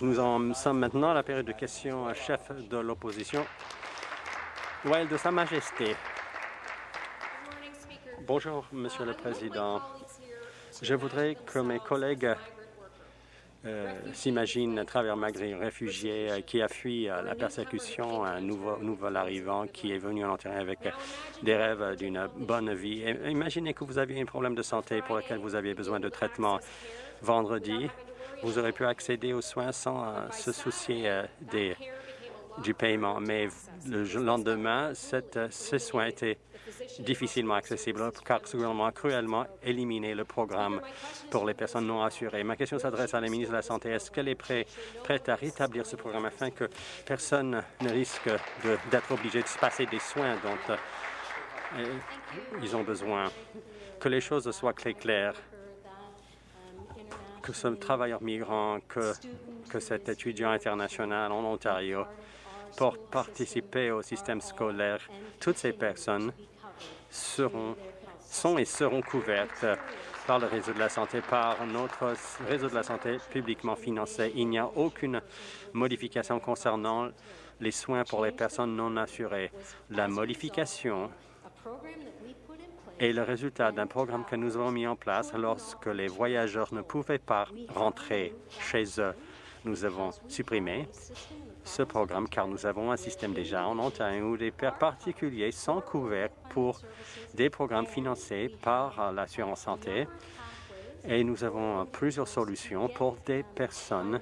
Nous en sommes maintenant à la période de questions chef de l'opposition. De Sa Majesté. Bonjour, Monsieur le Président. Je voudrais que mes collègues euh, s'imaginent à travers un réfugié euh, qui a fui euh, la persécution, un nouveau, nouvel arrivant qui est venu en Ontario avec des rêves d'une bonne vie. imaginez que vous aviez un problème de santé pour lequel vous aviez besoin de traitement vendredi. Vous aurez pu accéder aux soins sans se soucier des du paiement, mais le lendemain, cette, ces soins étaient difficilement accessibles car le gouvernement a cruellement éliminé le programme pour les personnes non assurées. Ma question s'adresse à la ministre de la Santé. Est-ce qu'elle est prête, à rétablir ce programme afin que personne ne risque d'être obligé de se passer des soins dont euh, ils ont besoin? Que les choses soient claires que ce travailleur migrant, que, que cet étudiant international en Ontario pour participer au système scolaire. Toutes ces personnes seront, sont et seront couvertes par le réseau de la santé, par notre réseau de la santé publiquement financé. Il n'y a aucune modification concernant les soins pour les personnes non assurées. La modification est le résultat d'un programme que nous avons mis en place lorsque les voyageurs ne pouvaient pas rentrer chez eux. Nous avons supprimé ce programme car nous avons un système déjà en Ontario où les pères particuliers sont couverts pour des programmes financés par l'assurance santé et nous avons plusieurs solutions pour des personnes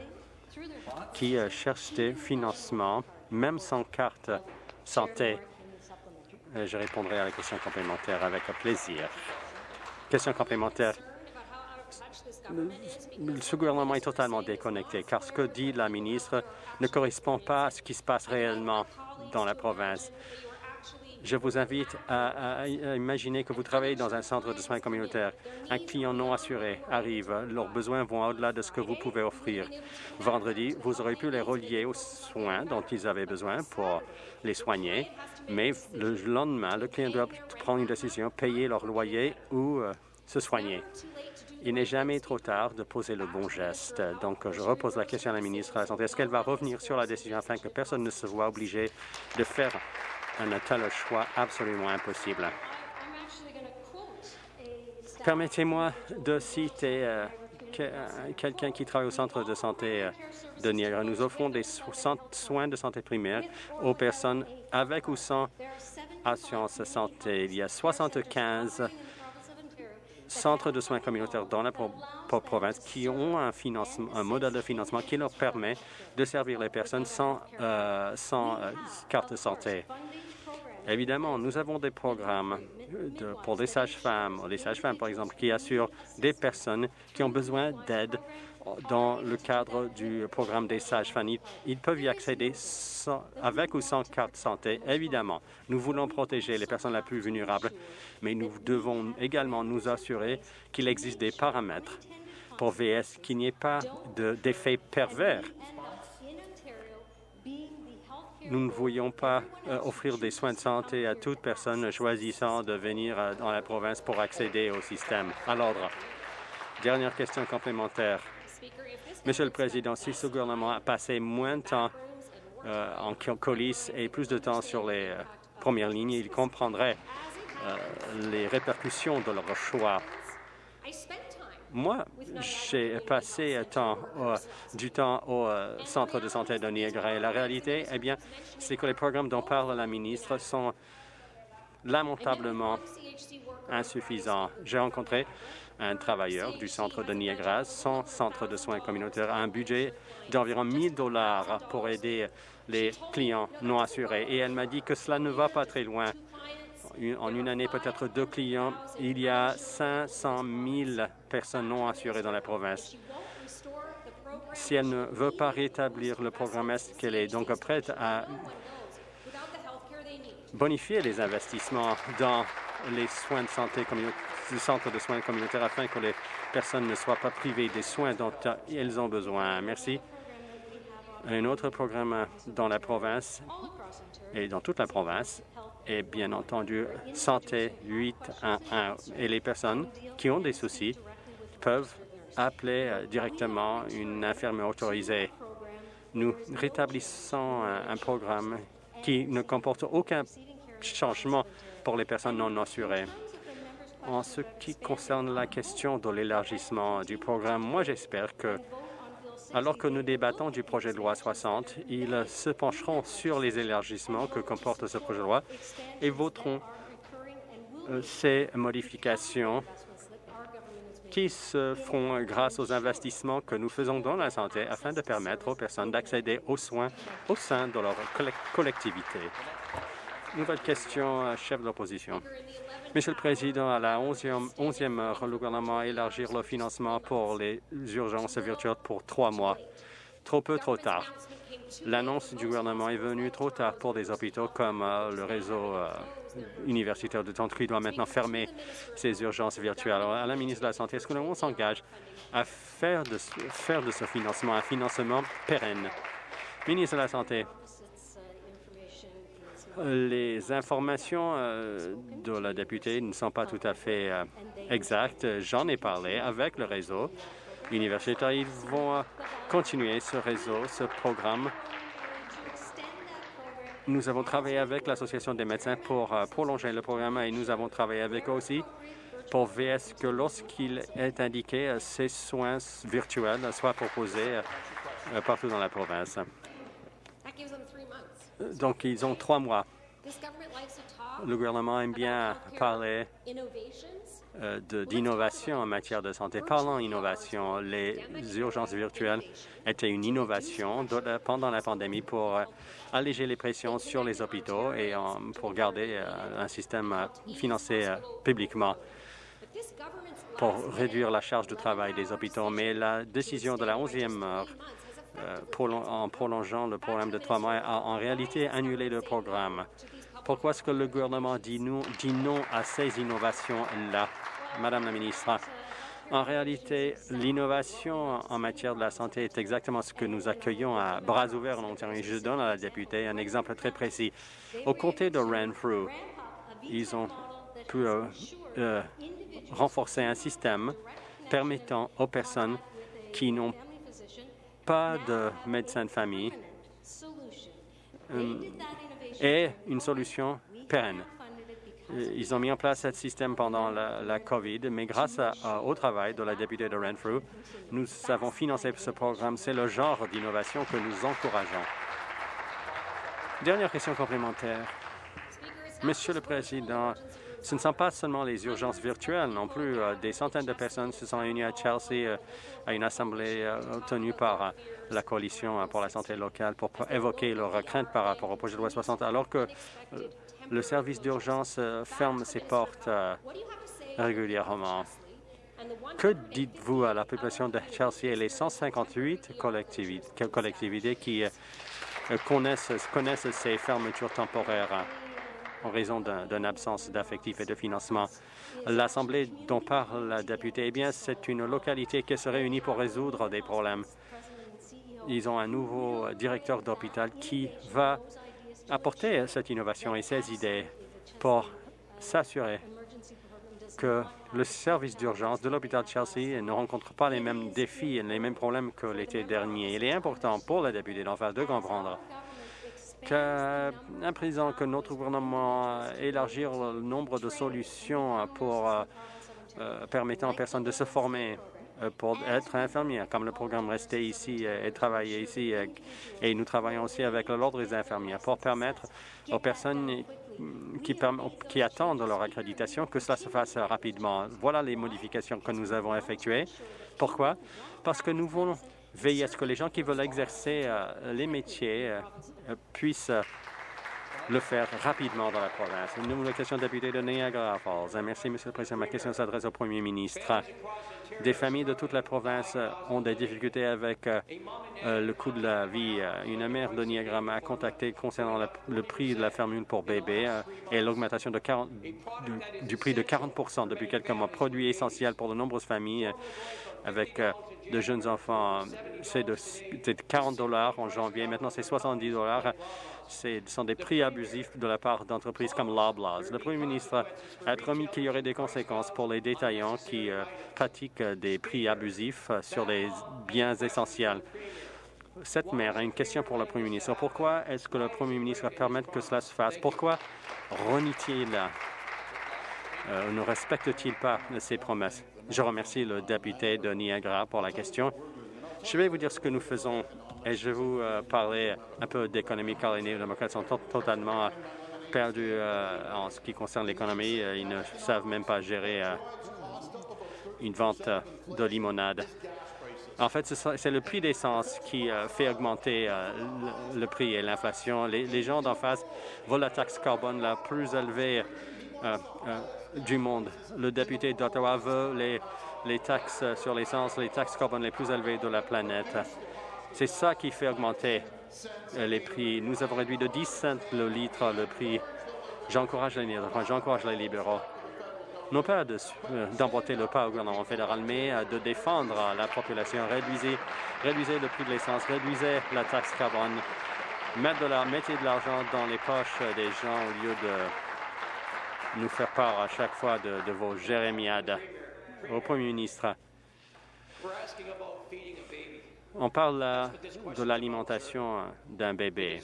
qui euh, cherchent des financements, même sans carte santé. Je répondrai à la question complémentaire avec plaisir. Question complémentaire ce gouvernement est totalement déconnecté, car ce que dit la ministre ne correspond pas à ce qui se passe réellement dans la province. Je vous invite à, imaginer que vous travaillez dans un centre de soins communautaires. Un client non assuré arrive. Leurs besoins vont au-delà de ce que vous pouvez offrir. Vendredi, vous aurez pu les relier aux soins dont ils avaient besoin pour les soigner, mais le lendemain, le client doit prendre une décision, payer leur loyer ou euh, se soigner. Il n'est jamais trop tard de poser le bon geste. Donc, je repose la question à la ministre de la Santé. Est-ce qu'elle va revenir sur la décision afin que personne ne se voit obligé de faire un tel choix absolument impossible? Permettez-moi de citer euh, euh, quelqu'un qui travaille au centre de santé euh, de Niagara. Nous offrons des soins de santé primaire aux personnes avec ou sans assurance santé. Il y a 75 centres de soins communautaires dans la province qui ont un, financement, un modèle de financement qui leur permet de servir les personnes sans, carte de santé. Évidemment, nous avons des programmes pour des sages-femmes, des sages-femmes par exemple, qui assurent des personnes qui ont besoin d'aide dans le cadre du programme des sages-femmes. Ils peuvent y accéder avec ou sans carte santé, évidemment. Nous voulons protéger les personnes les plus vulnérables, mais nous devons également nous assurer qu'il existe des paramètres pour VS, qu'il n'y ait pas d'effet pervers. Nous ne voyons pas euh, offrir des soins de santé à toute personne choisissant de venir euh, dans la province pour accéder au système. À l'ordre. Dernière question complémentaire. Monsieur le Président, si ce gouvernement a passé moins de temps euh, en coulisses et plus de temps sur les premières lignes, il comprendrait les répercussions de leur choix. Moi, j'ai passé temps, du temps au centre de santé de Niagara et la réalité, eh bien, c'est que les programmes dont parle la ministre sont lamentablement insuffisants. J'ai rencontré un travailleur du centre de Niagara, son centre de soins communautaires, a un budget d'environ 1000 dollars pour aider les clients non assurés. Et elle m'a dit que cela ne va pas très loin. En une année, peut-être deux clients, il y a 500 000 personnes non assurées dans la province. Si elle ne veut pas rétablir le programme, est-ce qu'elle est donc prête à bonifier les investissements dans les soins de santé du de soins communautaires afin que les personnes ne soient pas privées des soins dont elles ont besoin? Merci. Un autre programme dans la province et dans toute la province est bien entendu Santé 811 et les personnes qui ont des soucis peuvent appeler directement une infirmière autorisée. Nous rétablissons un programme qui ne comporte aucun changement pour les personnes non assurées. En ce qui concerne la question de l'élargissement du programme, moi j'espère que, alors que nous débattons du projet de loi 60, ils se pencheront sur les élargissements que comporte ce projet de loi et voteront euh, ces modifications qui se feront grâce aux investissements que nous faisons dans la santé afin de permettre aux personnes d'accéder aux soins au sein de leur collectivité. Nouvelle question, chef de l'opposition. Monsieur le Président, à la 11e, heure, le gouvernement a élargi le financement pour les urgences virtuelles pour trois mois. Trop peu, trop tard. L'annonce du gouvernement est venue trop tard pour des hôpitaux comme euh, le réseau euh, universitaire de Tantry doit maintenant fermer ses urgences virtuelles. Alors, à la ministre de la Santé, est-ce que nous s'engage à faire de, faire de ce financement un financement pérenne? Ministre de la Santé, les informations euh, de la députée ne sont pas tout à fait euh, exactes. J'en ai parlé avec le réseau universitaire. Ils vont euh, continuer ce réseau, ce programme. Nous avons travaillé avec l'Association des médecins pour prolonger le programme et nous avons travaillé avec eux aussi pour veiller que lorsqu'il est indiqué, ces soins virtuels soient proposés partout dans la province. Donc, ils ont trois mois. Le gouvernement aime bien parler euh, d'innovation en matière de santé. Parlant d'innovation, les urgences virtuelles étaient une innovation pendant la pandémie pour euh, alléger les pressions sur les hôpitaux et pour garder euh, un système financé publiquement pour réduire la charge de travail des hôpitaux. Mais la décision de la 11e heure euh, en prolongeant le programme de trois mois, a en réalité annulé le programme. Pourquoi est-ce que le gouvernement dit non, dit non à ces innovations-là, Madame la ministre? En réalité, l'innovation en matière de la santé est exactement ce que nous accueillons à bras ouverts en Ontario. Je donne à la députée un exemple très précis. Au comté de Renfrew, ils ont pu euh, euh, renforcer un système permettant aux personnes qui n'ont pas de médecin de famille et une solution pérenne. Ils ont mis en place ce système pendant la, COVID, mais grâce au travail de la députée de Renfrew, nous avons financé ce programme. C'est le genre d'innovation que nous encourageons. Dernière question complémentaire. Monsieur le Président, ce ne sont pas seulement les urgences virtuelles non plus. Euh, des centaines de personnes se sont réunies à Chelsea euh, à une assemblée euh, tenue par la Coalition pour la santé locale pour évoquer leurs craintes par rapport au projet de loi 60, alors que le service d'urgence ferme ses portes régulièrement. Que dites-vous à la population de Chelsea et les 158 collectivités, qui connaissent, connaissent ces fermetures temporaires? En raison d'une absence d'affectif et de financement. L'Assemblée dont parle la députée, eh bien, c'est une localité qui se réunit pour résoudre des problèmes. Ils ont un nouveau directeur d'hôpital qui va apporter cette innovation et ces idées pour s'assurer que le service d'urgence de l'hôpital de Chelsea ne rencontre pas les mêmes défis et les mêmes problèmes que l'été dernier. Il est important pour la députée d'en face de comprendre qu'un président que notre gouvernement élargir le nombre de solutions pour euh, euh, permettant aux personnes de se former euh, pour être infirmières, comme le programme Rester ici et travailler ici. Et nous travaillons aussi avec l'Ordre des infirmières pour permettre aux personnes qui, qui, attendent leur accréditation que cela se fasse rapidement. Voilà les modifications que nous avons effectuées. Pourquoi? Parce que nous voulons veiller à ce que les gens qui veulent exercer euh, les métiers euh, puissent euh, le faire rapidement dans la province. Une nouvelle question député de Niagara Falls. Merci, Monsieur le Président. Ma question s'adresse au Premier ministre. Des familles de toute la province ont des difficultés avec le coût de la vie. Une mère de Niagara m'a contacté concernant le prix de la fermule pour bébé et l'augmentation du, prix de 40 depuis quelques mois. Produit essentiel pour de nombreuses familles avec de jeunes enfants. C'est de, 40 dollars en janvier, maintenant c'est 70 dollars. Ce sont des prix abusifs de la part d'entreprises comme Loblaws. Le premier ministre a promis qu'il y aurait des conséquences pour les détaillants qui euh, pratiquent des prix abusifs sur les biens essentiels. Cette mère a une question pour le premier ministre. Pourquoi est-ce que le premier ministre va permettre que cela se fasse? Pourquoi renie-t-il euh, ne respecte-t-il pas ses promesses? Je remercie le député de Niagara pour la question. Je vais vous dire ce que nous faisons et je vais vous euh, parler un peu d'économie car les néo-démocrates sont totalement perdus euh, en ce qui concerne l'économie. Ils ne savent même pas gérer une vente de limonade. En fait, c'est le prix d'essence qui fait augmenter le, prix et l'inflation. Les, gens d'en face veulent la taxe carbone la plus élevée du monde. Le député d'Ottawa veut les taxes sur l'essence, les taxes carbone les plus élevées de la planète. C'est ça qui fait augmenter euh, les prix. Nous avons réduit de 10 cents le litre le prix. J'encourage les, j'encourage les libéraux non pas euh, d'emboîter le pas au gouvernement fédéral, mais euh, de défendre la population. Réduisez, réduisez le prix de l'essence, réduisez la taxe carbone, mettez de l'argent dans les poches des gens au lieu de nous faire part à chaque fois de, vos jérémiades au Premier ministre. On parle de l'alimentation d'un bébé.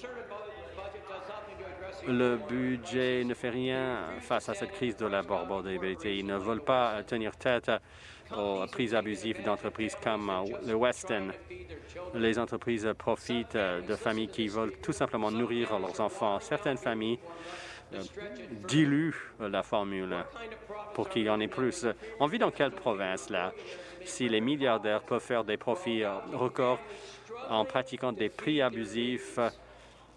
Le budget ne fait rien face à cette crise de la barbodabilité. Ils ne veulent pas tenir tête aux prises abusives d'entreprises comme le Weston. Les entreprises profitent de familles qui veulent tout simplement nourrir leurs enfants. Certaines familles euh, dilue la formule pour qu'il y en ait plus. On vit dans quelle province, là? Si les milliardaires peuvent faire des profits euh, records en pratiquant des prix abusifs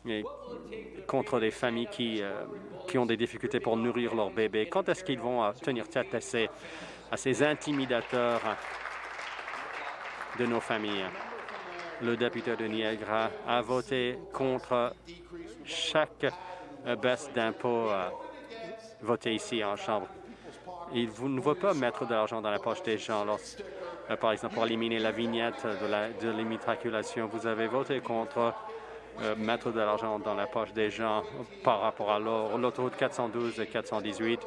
euh, contre des familles qui, qui ont des difficultés pour nourrir leurs bébés, quand est-ce qu'ils vont tenir tête à ces, à ces intimidateurs de nos familles? Le député de Niagara a voté contre chaque baisse d'impôts euh, votée ici en Chambre. Il ne veut pas mettre de l'argent dans la poche des gens. Euh, par exemple, pour éliminer la vignette de l'immatriculation, vous avez voté contre euh, mettre de l'argent dans la poche des gens par rapport à l'autoroute 412 et 418.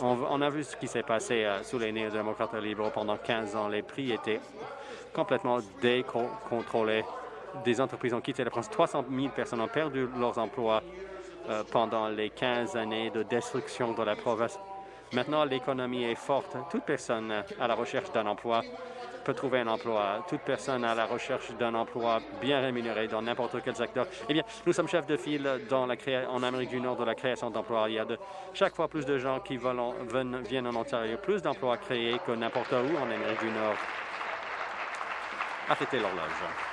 On, a vu ce qui s'est passé sous les néo-démocrates libéraux pendant 15 ans. Les prix étaient complètement décontrôlés des entreprises ont quitté la France. 300 000 personnes ont perdu leurs emplois euh, pendant les 15 années de destruction de la province. Maintenant, l'économie est forte. Toute personne à la recherche d'un emploi peut trouver un emploi. Toute personne à la recherche d'un emploi bien rémunéré dans n'importe quel secteur. Eh bien, nous sommes chefs de file en Amérique du Nord de la création d'emplois. Il y a chaque fois plus de gens qui viennent en Ontario, plus d'emplois créés que n'importe où en Amérique du Nord. Arrêtez l'horloge.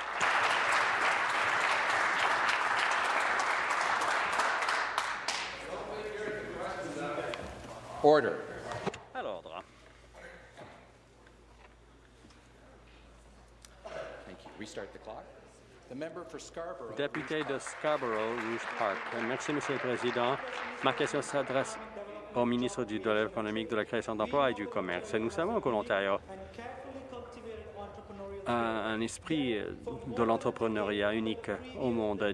Order. À l'ordre. Député de Scarborough, Rouge Park. Merci, Monsieur le Président. Ma question s'adresse au ministre du Développement économique, de la création d'emplois et du commerce. Nous savons que l'Ontario un, esprit de l'entrepreneuriat unique au monde.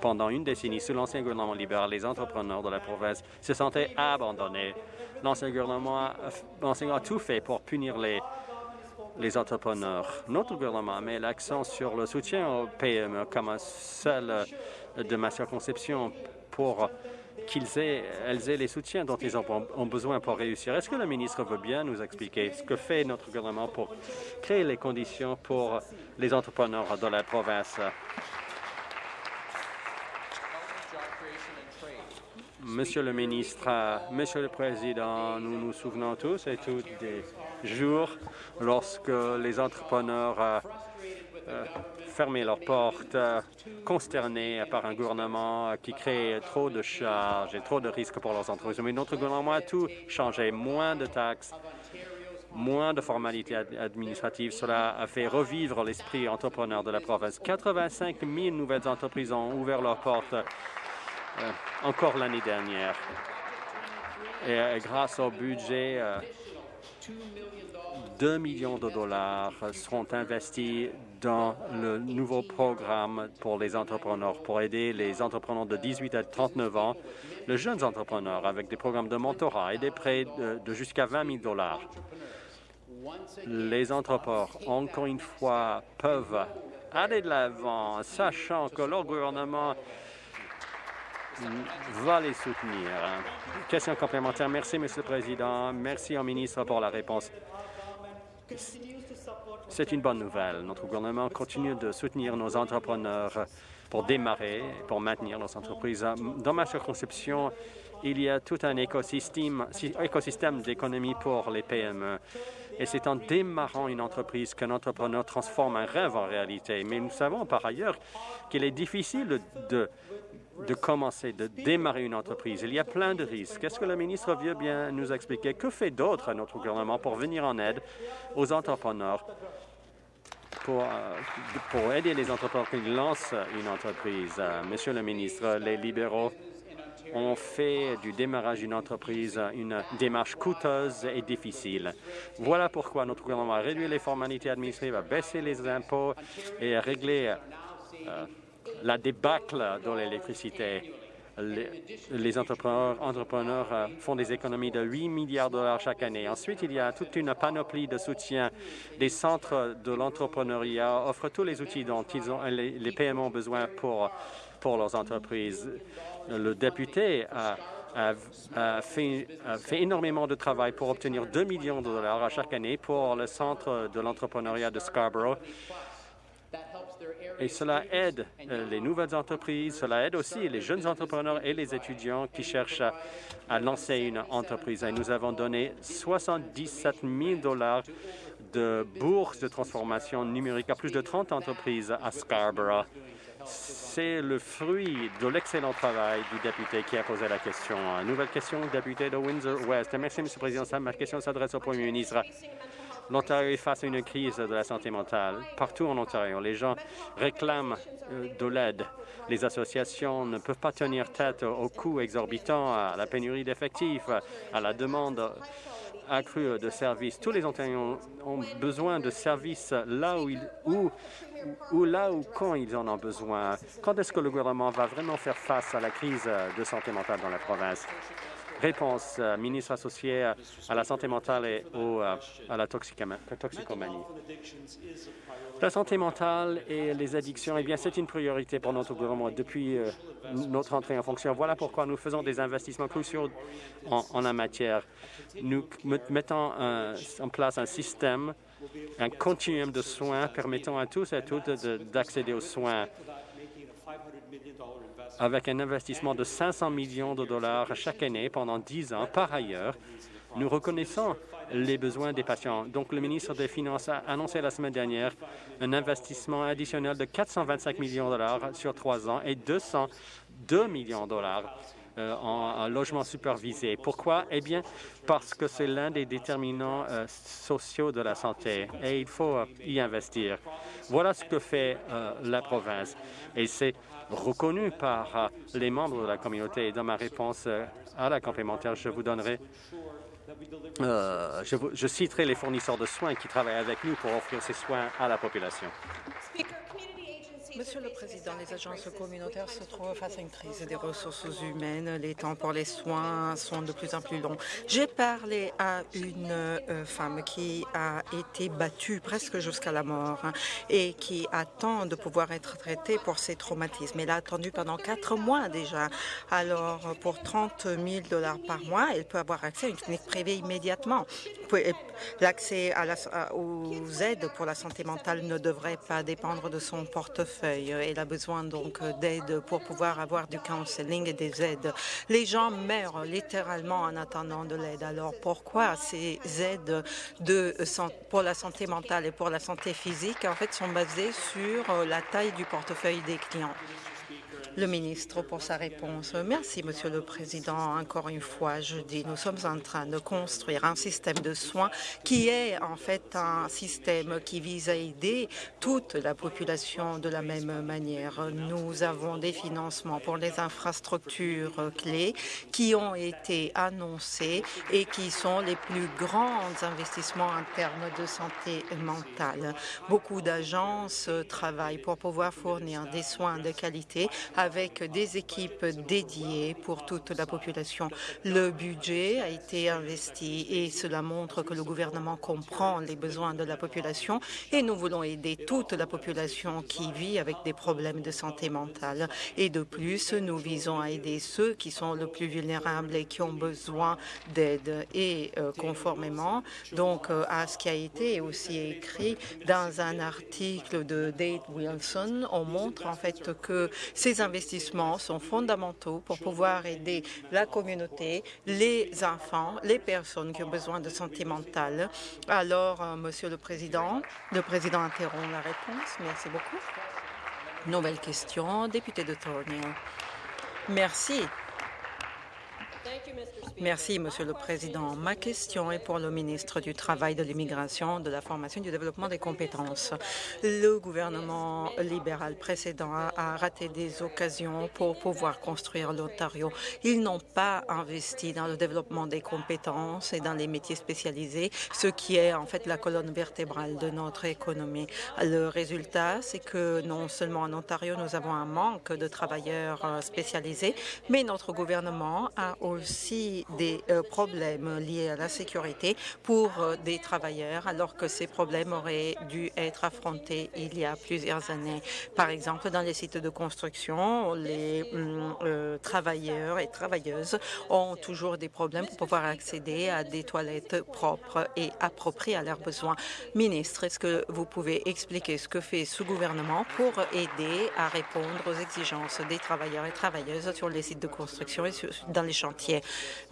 pendant une décennie, sous l'ancien gouvernement libéral, les entrepreneurs de la province se sentaient abandonnés. L'ancien gouvernement a, tout fait pour punir les, entrepreneurs. Notre gouvernement met l'accent sur le soutien aux PME comme celle de ma circonscription pour qu'ils aient, elles aient les soutiens dont ils ont, besoin pour réussir. Est-ce que le ministre veut bien nous expliquer ce que fait notre gouvernement pour créer les conditions pour les entrepreneurs de la province? Monsieur le ministre, Monsieur le Président, nous nous souvenons tous et tous des jours lorsque les entrepreneurs fermer leurs portes, euh, consternés par un gouvernement qui crée trop de charges et trop de risques pour leurs entreprises. Mais notre gouvernement a tout changé, moins de taxes, moins de formalités administratives. Cela a fait revivre l'esprit entrepreneur de la province. 85 000 nouvelles entreprises ont ouvert leurs portes euh, encore l'année dernière. Et grâce au budget 2 millions de dollars seront investis dans le nouveau programme pour les entrepreneurs, pour aider les entrepreneurs de 18 à 39 ans, les jeunes entrepreneurs, avec des programmes de mentorat et des prêts de, jusqu'à 20 000 dollars. Les entrepreneurs, encore une fois, peuvent aller de l'avant, sachant que leur gouvernement va les soutenir. Question complémentaire. Merci, Monsieur le Président. Merci au ministre pour la réponse. C'est une bonne nouvelle. Notre gouvernement continue de soutenir nos entrepreneurs pour démarrer, pour maintenir nos entreprises. Dans ma circonscription, il y a tout un écosystème, écosystème d'économie pour les PME. Et c'est en démarrant une entreprise qu'un entrepreneur transforme un rêve en réalité. Mais nous savons par ailleurs qu'il est difficile de de commencer, de démarrer une entreprise. Il y a plein de risques. Est-ce que le ministre veut bien nous expliquer que fait d'autre notre gouvernement pour venir en aide aux entrepreneurs, pour, euh, pour aider les entrepreneurs qui lancent une entreprise? Euh, monsieur le ministre, les libéraux ont fait du démarrage d'une entreprise une démarche coûteuse et difficile. Voilà pourquoi notre gouvernement a réduit les formalités administratives, a baissé les impôts et a réglé euh, la débâcle dans l'électricité. Les, entrepreneurs, euh, font des économies de 8 milliards de dollars chaque année. Ensuite, il y a toute une panoplie de soutien. Les centres de l'entrepreneuriat offrent tous les outils dont ont, les, PME ont besoin pour leurs entreprises. Le député a, fait, énormément de travail pour obtenir 2 millions de dollars à chaque année pour le centre de l'entrepreneuriat de Scarborough et cela aide euh, les nouvelles entreprises, cela aide aussi les jeunes entrepreneurs et les étudiants qui cherchent à, lancer une entreprise. Et nous avons donné 77 000 dollars de bourses de transformation numérique à plus de 30 entreprises à Scarborough. C'est le fruit de l'excellent travail du député qui a posé la question. Nouvelle question, député de Windsor-West. Merci, M. le Président. Ma question s'adresse au Premier ministre. L'Ontario est face à une crise de la santé mentale. Partout en Ontario, les gens réclament euh, de l'aide. Les associations ne peuvent pas tenir tête aux coûts exorbitants, à la pénurie d'effectifs, à la demande accrue de services. Tous les Ontariens ont besoin de services là où, ils, où, ou là où quand ils en ont besoin. Quand est-ce que le gouvernement va vraiment faire face à la crise de santé mentale dans la province? Réponse, euh, ministre associé à la santé mentale et euh, à la toxicomanie. La santé mentale et les addictions, eh bien, c'est une priorité pour notre gouvernement depuis euh, notre entrée en fonction. Voilà pourquoi nous faisons des investissements cruciaux en, la matière. Nous mettons en place un système, un continuum de soins permettant à tous et à toutes d'accéder aux soins avec un investissement de 500 millions de dollars chaque année pendant 10 ans. Par ailleurs, nous reconnaissons les besoins des patients. Donc, le ministre des Finances a annoncé la semaine dernière un investissement additionnel de 425 millions de dollars sur trois ans et 202 millions de dollars euh, en, logement supervisé. Pourquoi? Eh bien, parce que c'est l'un des déterminants euh, sociaux de la santé et il faut euh, y investir. Voilà ce que fait la province et c'est reconnu par les membres de la communauté. Et dans ma réponse à la complémentaire, je vous donnerai je, je, citerai les fournisseurs de soins qui travaillent avec nous pour offrir ces soins à la population. Monsieur le Président, les agences communautaires se trouvent face à une crise des ressources humaines. Les temps pour les soins sont de plus en plus longs. J'ai parlé à une euh, femme qui a été battue presque jusqu'à la mort hein, et qui attend de pouvoir être traitée pour ses traumatismes. Elle a attendu pendant quatre mois déjà. Alors, pour 30 000 dollars par mois, elle peut avoir accès à une clinique privée immédiatement. L'accès aux aides pour la santé mentale ne devrait pas dépendre de son portefeuille elle a besoin donc d'aide pour pouvoir avoir du counseling et des aides. Les gens meurent littéralement en attendant de l'aide. Alors pourquoi ces aides de, pour la santé mentale et pour la santé physique en fait sont basées sur la taille du portefeuille des clients? Le ministre pour sa réponse. Merci, Monsieur le Président. Encore une fois, je dis, nous sommes en train de construire un système de soins qui est en fait un système qui vise à aider toute la population de la même manière. Nous avons des financements pour les infrastructures clés qui ont été annoncés et qui sont les plus grands investissements en termes de santé mentale. Beaucoup d'agences travaillent pour pouvoir fournir des soins de qualité avec des équipes dédiées pour toute la population. Le budget a été investi et cela montre que le gouvernement comprend les besoins de la population et nous voulons aider toute la population qui vit avec des problèmes de santé mentale. Et de plus, nous visons à aider ceux qui sont le plus vulnérables et qui ont besoin d'aide. Et euh, conformément donc euh, à ce qui a été aussi écrit dans un article de Dave Wilson, on montre en fait que ces investissements sont fondamentaux pour pouvoir aider la communauté, les enfants, les personnes qui ont besoin de santé mentale. Alors, euh, Monsieur le Président, le Président interrompt la réponse. Merci beaucoup. Nouvelle question, député de Thornhill. Merci. Merci, Monsieur le Président. Ma question est pour le ministre du Travail, de l'Immigration, de la Formation et du Développement des compétences. Le gouvernement libéral précédent a raté des occasions pour pouvoir construire l'Ontario. Ils n'ont pas investi dans le développement des compétences et dans les métiers spécialisés, ce qui est en fait la colonne vertébrale de notre économie. Le résultat, c'est que non seulement en Ontario, nous avons un manque de travailleurs euh, spécialisés, mais notre gouvernement a aussi des euh, problèmes liés à la sécurité pour euh, des travailleurs, alors que ces problèmes auraient dû être affrontés il y a plusieurs années. Par exemple, dans les sites de construction, les hum, euh, travailleurs et travailleuses ont toujours des problèmes pour pouvoir accéder à des toilettes propres et appropriées à leurs besoins. Ministre, est-ce que vous pouvez expliquer ce que fait ce gouvernement pour aider à répondre aux exigences des travailleurs et travailleuses sur les sites de construction et dans les chantiers?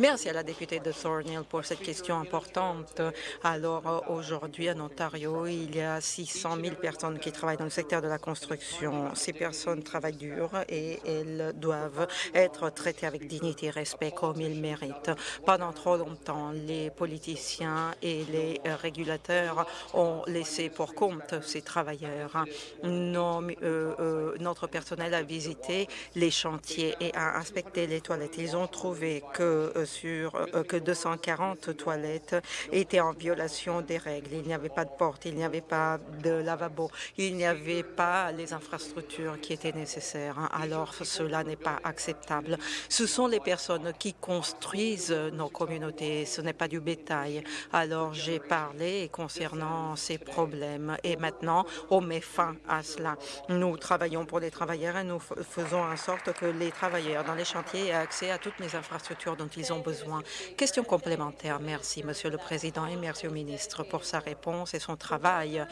Merci à la députée de Thornhill pour cette question importante. Alors, euh, aujourd'hui, en Ontario, il y a 600 000 personnes qui travaillent dans le secteur de la construction. Ces personnes travaillent dur et elles doivent être traitées avec dignité et respect comme ils méritent. Pendant trop longtemps, les politiciens et les régulateurs ont laissé pour compte ces travailleurs. Euh, euh, notre personnel a visité les chantiers et a inspecté les toilettes. Ils ont trouvé que euh, que 240 toilettes étaient en violation des règles. Il n'y avait pas de porte, il n'y avait pas de lavabo, il n'y avait pas les infrastructures qui étaient nécessaires. Alors cela n'est pas acceptable. Ce sont les personnes qui construisent nos communautés, ce n'est pas du bétail. Alors j'ai parlé concernant ces problèmes et maintenant on met fin à cela. Nous travaillons pour les travailleurs et nous faisons en sorte que les travailleurs dans les chantiers aient accès à toutes les infrastructures dont ils ont besoin. Question complémentaire. Merci, Monsieur le Président, et merci au ministre pour sa réponse et son travail.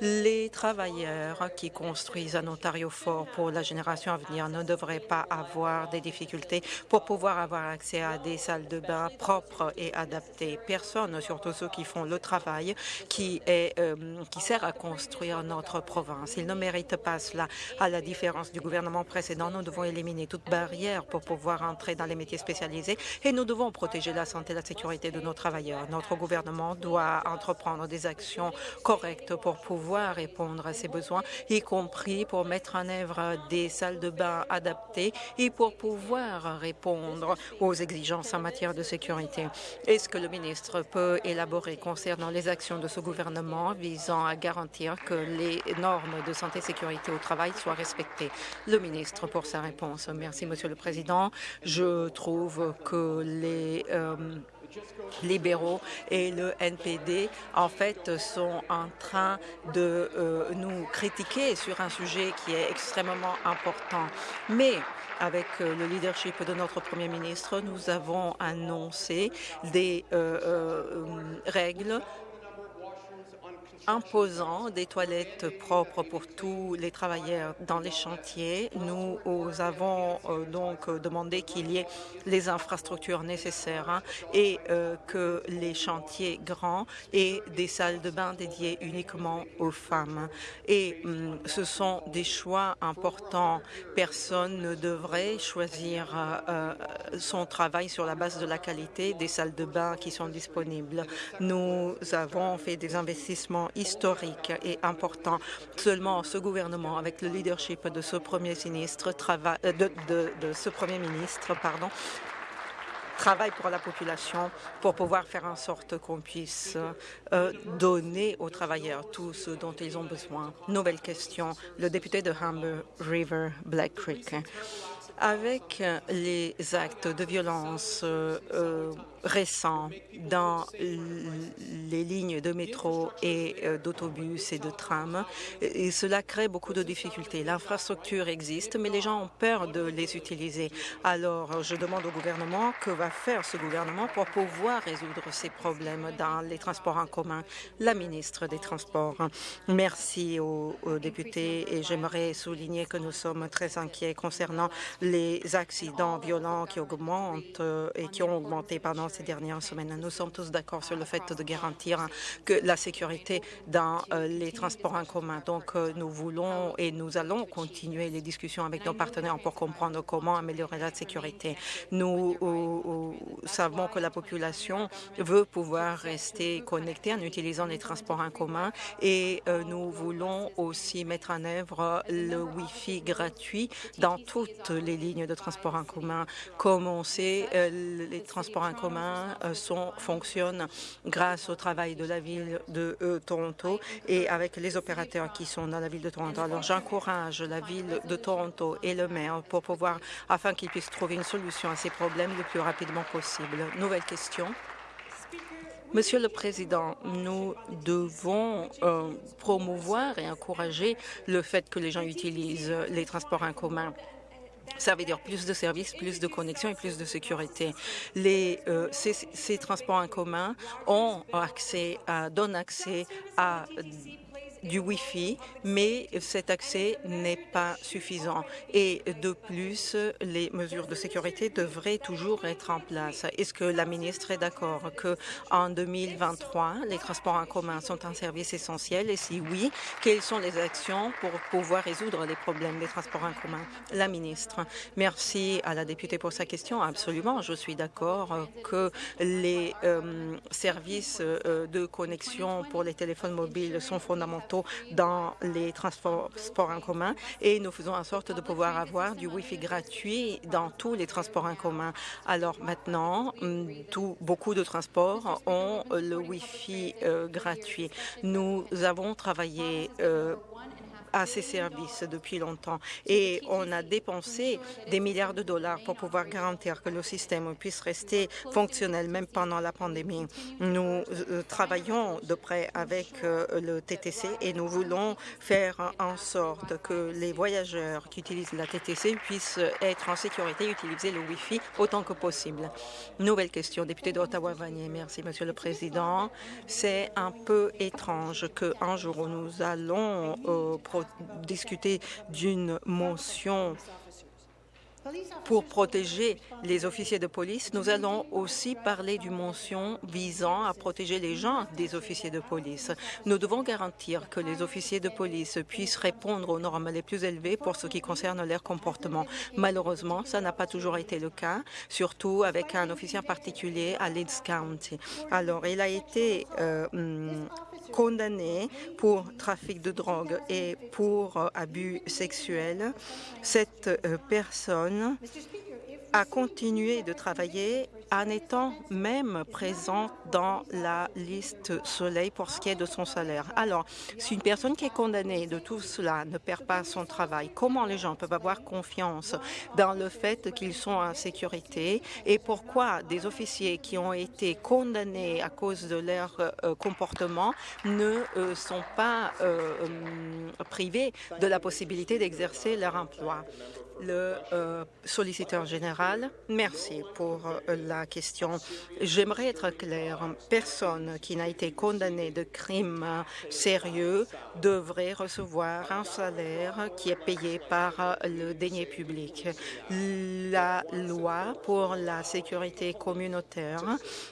Les travailleurs qui construisent un Ontario fort pour la génération à venir ne devraient pas avoir des difficultés pour pouvoir avoir accès à des salles de bain propres et adaptées. Personne, surtout ceux qui font le travail qui, est, euh, qui sert à construire notre province. Ils ne méritent pas cela. À la différence du gouvernement précédent, nous devons éliminer toute barrière pour pouvoir entrer dans les métiers spécialisés et nous devons protéger la santé et la sécurité de nos travailleurs. Notre gouvernement doit entreprendre des actions correctes pour pouvoir répondre à ces besoins, y compris pour mettre en œuvre des salles de bain adaptées et pour pouvoir répondre aux exigences en matière de sécurité. Est-ce que le ministre peut élaborer concernant les actions de ce gouvernement visant à garantir que les normes de santé et sécurité au travail soient respectées? Le ministre pour sa réponse. Merci, Monsieur le Président. Je trouve que les euh, libéraux et le NPD, en fait, sont en train de euh, nous critiquer sur un sujet qui est extrêmement important. Mais avec euh, le leadership de notre Premier ministre, nous avons annoncé des règles imposant des toilettes propres pour tous les travailleurs dans les chantiers. Nous avons donc demandé qu'il y ait les infrastructures nécessaires hein, et que les chantiers grands aient des salles de bain dédiées uniquement aux femmes. Et hum, ce sont des choix importants. Personne ne devrait choisir son travail sur la base de la qualité des salles de bain qui sont disponibles. Nous avons fait des investissements historiques et importants. Seulement ce gouvernement, avec le leadership de ce premier ministre, euh, de, de, ce premier ministre, pardon, travaille pour la population pour pouvoir faire en sorte qu'on puisse euh, donner aux travailleurs tout ce dont ils ont besoin. Nouvelle question. Le député de Humber River, Black Creek. Avec les actes de violence euh, récents dans les lignes de métro et euh, d'autobus et de tram, et cela crée beaucoup de difficultés. L'infrastructure existe, mais les gens ont peur de les utiliser. Alors, je demande au gouvernement que va faire ce gouvernement pour pouvoir résoudre ces problèmes dans les transports en commun? La ministre des Transports. Merci aux, aux députés et j'aimerais souligner que nous sommes très inquiets concernant les accidents violents qui augmentent euh, et qui ont augmenté pendant ces dernières semaines. Nous sommes tous d'accord sur le fait de garantir que la sécurité dans euh, les transports en commun. Donc, euh, nous voulons et nous allons continuer les discussions avec nos partenaires pour comprendre comment améliorer la sécurité. Nous savons que la population veut pouvoir rester connectée en utilisant les transports en commun et nous voulons aussi mettre en œuvre le Wi-Fi gratuit dans toutes les lignes de transport en commun. Comme on sait, euh, les transports en commun euh, sont, fonctionnent grâce au travail de la ville de euh, Toronto et avec les opérateurs qui sont dans la ville de Toronto. Alors j'encourage la ville de Toronto et le maire pour pouvoir, afin qu'ils puissent trouver une solution à ces problèmes le plus rapidement possible. Nouvelle question. Monsieur le Président, nous devons promouvoir et encourager le fait que les gens utilisent les transports en commun. Ça veut dire plus de services, plus de connexions et plus de sécurité. Les, euh, ces, transports en commun ont accès à, donnent accès à du Wi-Fi, mais cet accès n'est pas suffisant. Et de plus, les mesures de sécurité devraient toujours être en place. Est-ce que la ministre est d'accord qu'en 2023, les transports en commun sont un service essentiel? Et si oui, quelles sont les actions pour pouvoir résoudre les problèmes des transports en commun? La ministre. Merci à la députée pour sa question. Absolument, je suis d'accord que les euh, services euh, de connexion pour les téléphones mobiles sont fondamentaux dans les transports en commun et nous faisons en sorte de pouvoir avoir du Wi-Fi gratuit dans tous les transports en commun. Alors maintenant, tout, beaucoup de transports ont le Wi-Fi euh, gratuit. Nous avons travaillé euh, à ces services depuis longtemps et on a dépensé des milliards de dollars pour pouvoir garantir que le système puisse rester fonctionnel même pendant la pandémie. Nous euh, travaillons de près avec euh, le TTC et nous voulons faire en sorte que les voyageurs qui utilisent la TTC puissent être en sécurité et utiliser le Wi-Fi autant que possible. Nouvelle question, député d'Ottawa-Vanier. Merci, Monsieur le Président. C'est un peu étrange qu'un jour où nous allons euh, discuter d'une motion pour protéger les officiers de police, nous allons aussi parler d'une mention visant à protéger les gens des officiers de police. Nous devons garantir que les officiers de police puissent répondre aux normes les plus élevées pour ce qui concerne leur comportement. Malheureusement, ça n'a pas toujours été le cas, surtout avec un officier particulier à Leeds County. Alors, il a été euh, hum, condamné pour trafic de drogue et pour euh, abus sexuels. Cette euh, personne a continué de travailler en étant même présent dans la liste Soleil pour ce qui est de son salaire. Alors, si une personne qui est condamnée de tout cela ne perd pas son travail, comment les gens peuvent avoir confiance dans le fait qu'ils sont en sécurité et pourquoi des officiers qui ont été condamnés à cause de leur euh, comportement ne euh, sont pas euh, privés de la possibilité d'exercer leur emploi? Le euh, solliciteur général. Merci pour euh, la question. J'aimerais être clair. Personne qui n'a été condamné de crime sérieux devrait recevoir un salaire qui est payé par euh, le denier public. La loi pour la sécurité communautaire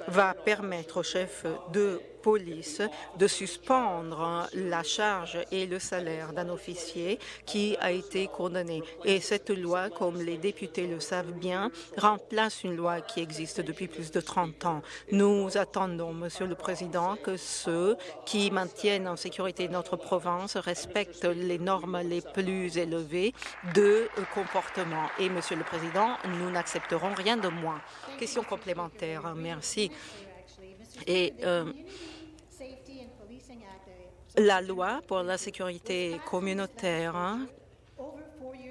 va permettre au chef de police de suspendre la charge et le salaire d'un officier qui a été condamné. Et cette loi, comme les députés le savent bien, remplace une loi qui existe depuis plus de 30 ans. Nous attendons, Monsieur le Président, que ceux qui maintiennent en sécurité notre province respectent les normes les plus élevées de comportement. Et, Monsieur le Président, nous n'accepterons rien de moins. Question complémentaire. Merci. Et euh, la loi pour la sécurité communautaire hein,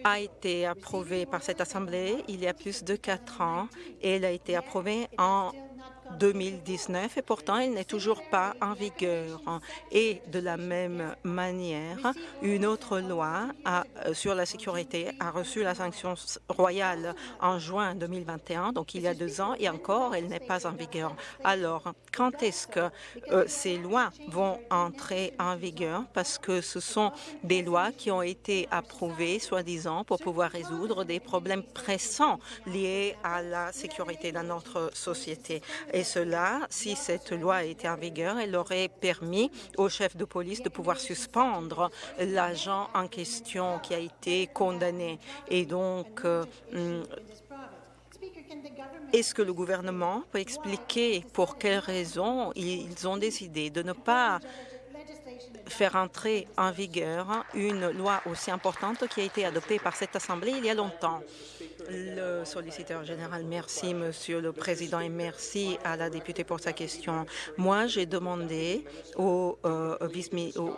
a été approuvée par cette Assemblée il y a plus de quatre ans et elle a été approuvée en 2019 et pourtant elle n'est toujours pas en vigueur. Et de la même manière, une autre loi euh, sur la sécurité a reçu la sanction royale en juin 2021, donc il y a deux ans, et encore elle n'est pas en vigueur. Alors, quand est-ce que euh, ces lois vont entrer en vigueur? Parce que ce sont des lois qui ont été approuvées, soi-disant, pour pouvoir résoudre des problèmes pressants liés à la sécurité dans notre société. Cela, si cette loi était en vigueur, elle aurait permis au chef de police de pouvoir suspendre l'agent en question qui a été condamné. Et donc, euh, hmm, est-ce que le gouvernement peut expliquer pour quelles raisons ils ont décidé de ne pas faire entrer en vigueur une loi aussi importante qui a été adoptée par cette Assemblée il y a longtemps? Le solliciteur général, merci, Monsieur le Président, et merci à la députée pour sa question. Moi, j'ai demandé au, euh,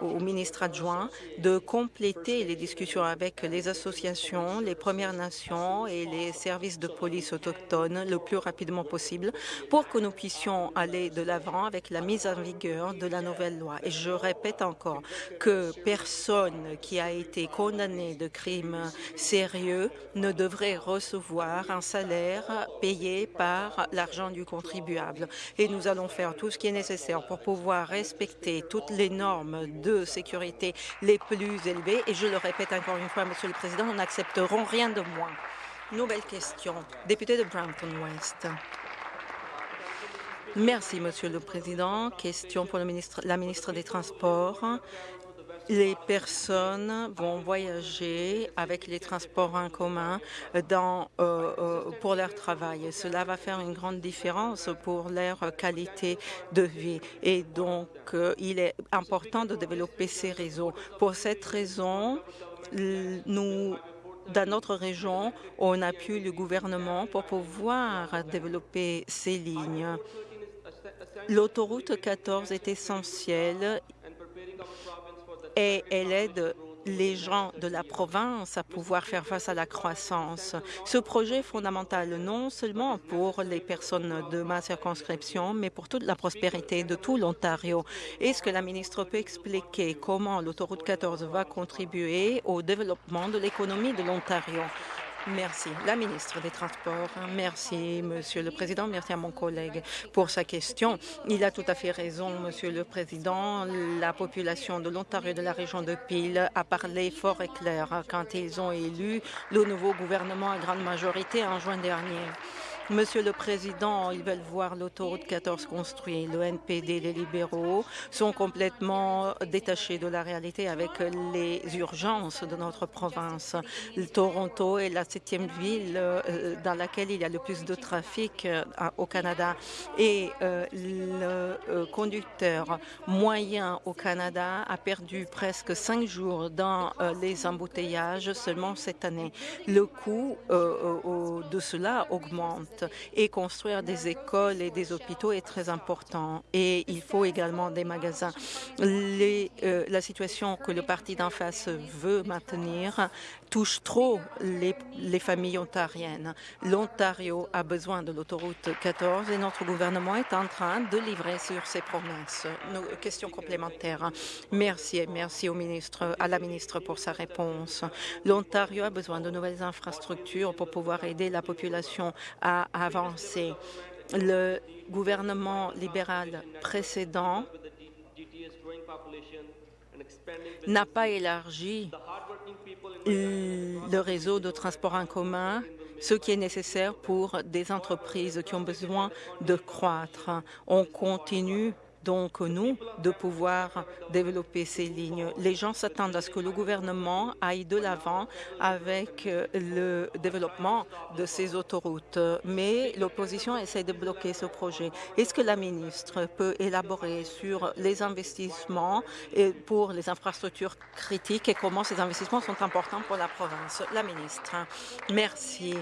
au, ministre adjoint de compléter les discussions avec les associations, les Premières Nations et les services de police autochtones le plus rapidement possible pour que nous puissions aller de l'avant avec la mise en vigueur de la nouvelle loi. Et je répète encore que personne qui a été condamné de crimes sérieux ne devrait recevoir un salaire payé par l'argent du contribuable. Et nous allons faire tout ce qui est nécessaire pour pouvoir respecter toutes les normes de sécurité les plus élevées. Et je le répète encore une fois, Monsieur le Président, nous n'accepterons rien de moins. Nouvelle question. Député de Brampton West. Merci, Monsieur le Président. Question pour la ministre des Transports. Les personnes vont voyager avec les transports en commun dans, euh, euh, pour leur travail. Cela va faire une grande différence pour leur qualité de vie. Et donc, euh, il est important de développer ces réseaux. Pour cette raison, nous dans notre région, on appuie le gouvernement pour pouvoir développer ces lignes. L'autoroute 14 est essentielle et elle aide les gens de la province à pouvoir faire face à la croissance. Ce projet est fondamental non seulement pour les personnes de ma circonscription, mais pour toute la prospérité de tout l'Ontario. Est-ce que la ministre peut expliquer comment l'autoroute 14 va contribuer au développement de l'économie de l'Ontario? Merci. La ministre des Transports. Merci, Monsieur le Président. Merci à mon collègue pour sa question. Il a tout à fait raison, Monsieur le Président. La population de l'Ontario de la région de Peel a parlé fort et clair quand ils ont élu le nouveau gouvernement à grande majorité en juin dernier. Monsieur le Président, ils veulent voir l'autoroute 14 construite. Le NPD, les libéraux sont complètement détachés de la réalité avec les urgences de notre province. Toronto est la septième ville euh, dans laquelle il y a le plus de trafic euh, au Canada. Et euh, le conducteur moyen au Canada a perdu presque cinq jours dans les embouteillages seulement cette année. Le coût de cela augmente Et construire des écoles et des hôpitaux est très important. Et il faut également des magasins. Euh, la situation que le parti d'en face veut maintenir touche trop les, les familles ontariennes. L'Ontario a besoin de l'autoroute 14 et notre gouvernement est en train de livrer sur ses promesses. Nos questions complémentaires. Merci et merci au ministre, à la ministre pour sa réponse. L'Ontario a besoin de nouvelles infrastructures pour pouvoir aider la population à avancer. Le gouvernement libéral précédent n'a pas élargi le réseau de transport en commun ce qui est nécessaire pour des entreprises qui ont besoin de croître. On continue donc nous de pouvoir développer ces lignes. Les gens s'attendent à ce que le gouvernement aille de l'avant avec euh, le développement de ces autoroutes, mais l'opposition essaie de bloquer ce projet. Est-ce que la ministre peut élaborer sur les investissements pour les infrastructures critiques et comment ces investissements sont importants pour la province? La ministre. Merci.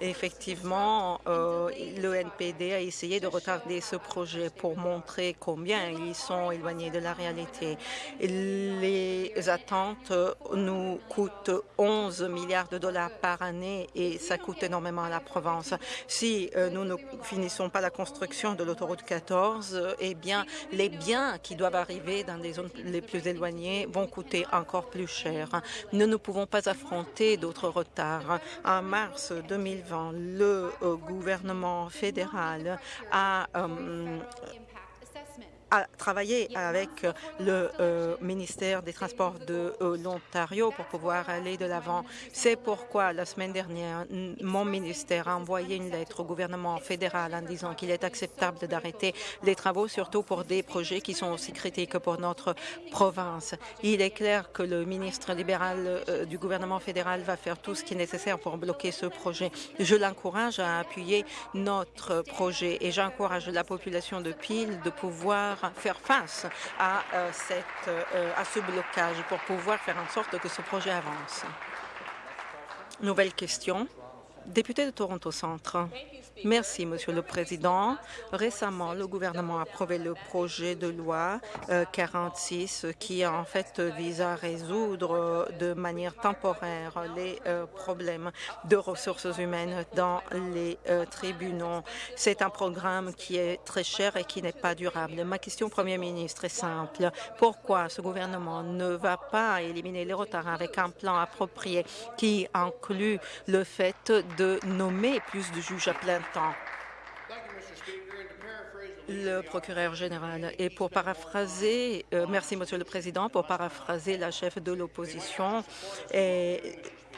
Effectivement, euh, le NPD a essayé de retarder ce projet pour montrer combien ils sont éloignés de la réalité. Les attentes nous coûtent 11 milliards de dollars par année et ça coûte énormément à la province. Si euh, nous ne finissons pas la construction de l'autoroute 14, eh bien, les biens qui doivent arriver dans les zones les plus éloignées vont coûter encore plus cher. Nous ne pouvons pas affronter d'autres retards. En mars 2020, le euh, gouvernement fédéral a euh, à travailler avec le euh, ministère des Transports de euh, l'Ontario pour pouvoir aller de l'avant. C'est pourquoi la semaine dernière, mon ministère a envoyé une lettre au gouvernement fédéral en disant qu'il est acceptable d'arrêter les travaux, surtout pour des projets qui sont aussi critiques pour notre province. Il est clair que le ministre libéral euh, du gouvernement fédéral va faire tout ce qui est nécessaire pour bloquer ce projet. Je l'encourage à appuyer notre projet et j'encourage la population de Peel de pouvoir faire face à, euh, euh, à ce blocage pour pouvoir faire en sorte que ce projet avance. Nouvelle question. Député de Toronto Centre. Merci, Monsieur le Président. Récemment, le gouvernement a approuvé le projet de loi 46 euh, qui, en fait, vise à résoudre de manière temporaire les euh, problèmes de ressources humaines dans les euh, tribunaux. C'est un programme qui est très cher et qui n'est pas durable. Ma question, Premier ministre, est simple. Pourquoi ce gouvernement ne va pas éliminer les retards avec un plan approprié qui inclut le fait de nommer plus de juges à plein temps. Le procureur général. Et pour paraphraser, euh, merci Monsieur le Président, pour paraphraser la chef de l'opposition,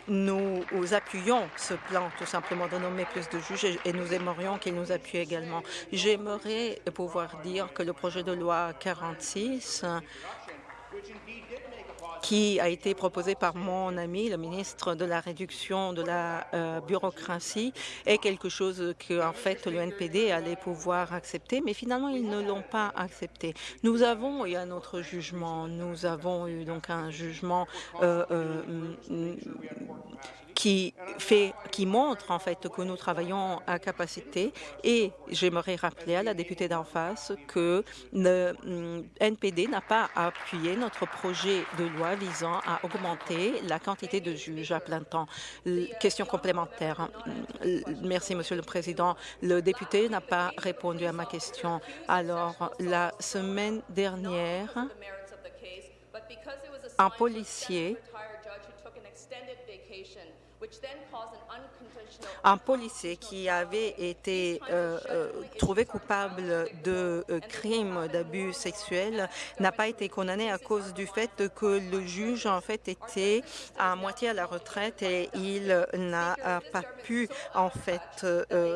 nous appuyons ce plan tout simplement de nommer plus de juges et nous aimerions qu'il nous appuie également. J'aimerais pouvoir dire que le projet de loi 46 qui a été proposé par mon ami, le ministre de la réduction de la euh, bureaucratie, est quelque chose que, en fait, le NPD allait pouvoir accepter, mais finalement, ils ne l'ont pas accepté. Nous avons eu un autre jugement. Nous avons eu donc un jugement euh, euh, qui fait, qui montre en fait que nous travaillons à capacité et j'aimerais rappeler à la députée d'en face que le mm, NPD n'a pas appuyé notre projet de loi visant à augmenter la quantité de juges à plein temps. Question complémentaire. Merci, Monsieur le Président. Le député n'a pas répondu à ma question. Alors, la semaine dernière, un policier which then cause an uncontrolled un policier qui avait été euh, euh, trouvé coupable de euh, crimes d'abus sexuels n'a pas été condamné à cause du fait que le juge en fait était à moitié à la retraite et il n'a pas pu en fait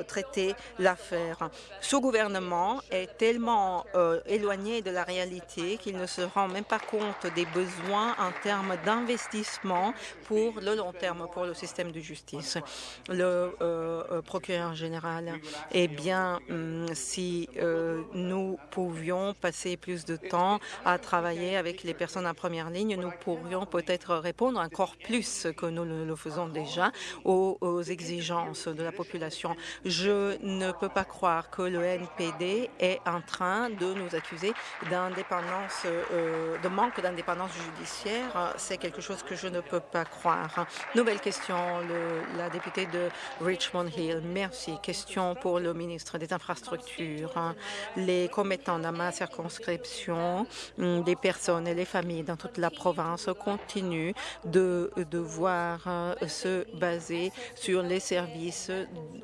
traiter l'affaire. Ce gouvernement est tellement éloigné de la réalité qu'il ne se rend même pas compte des besoins en termes d'investissement pour le long terme pour le système de justice. Procureur général, eh bien, hum, si nous pouvions passer plus de temps à travailler avec les personnes en première ligne, nous pourrions peut-être répondre encore plus que nous le faisons déjà aux, aux exigences de la population. Je ne peux pas croire que le NPD est en train de nous accuser d'indépendance, euh, de manque d'indépendance judiciaire. C'est quelque chose que je ne peux pas croire. Nouvelle question, le, la députée de Richmond Hill. Merci. Question pour le ministre des Infrastructures. Les commettants dans ma circonscription, hum, des personnes et les familles dans toute la province continuent de devoir euh, se baser sur les services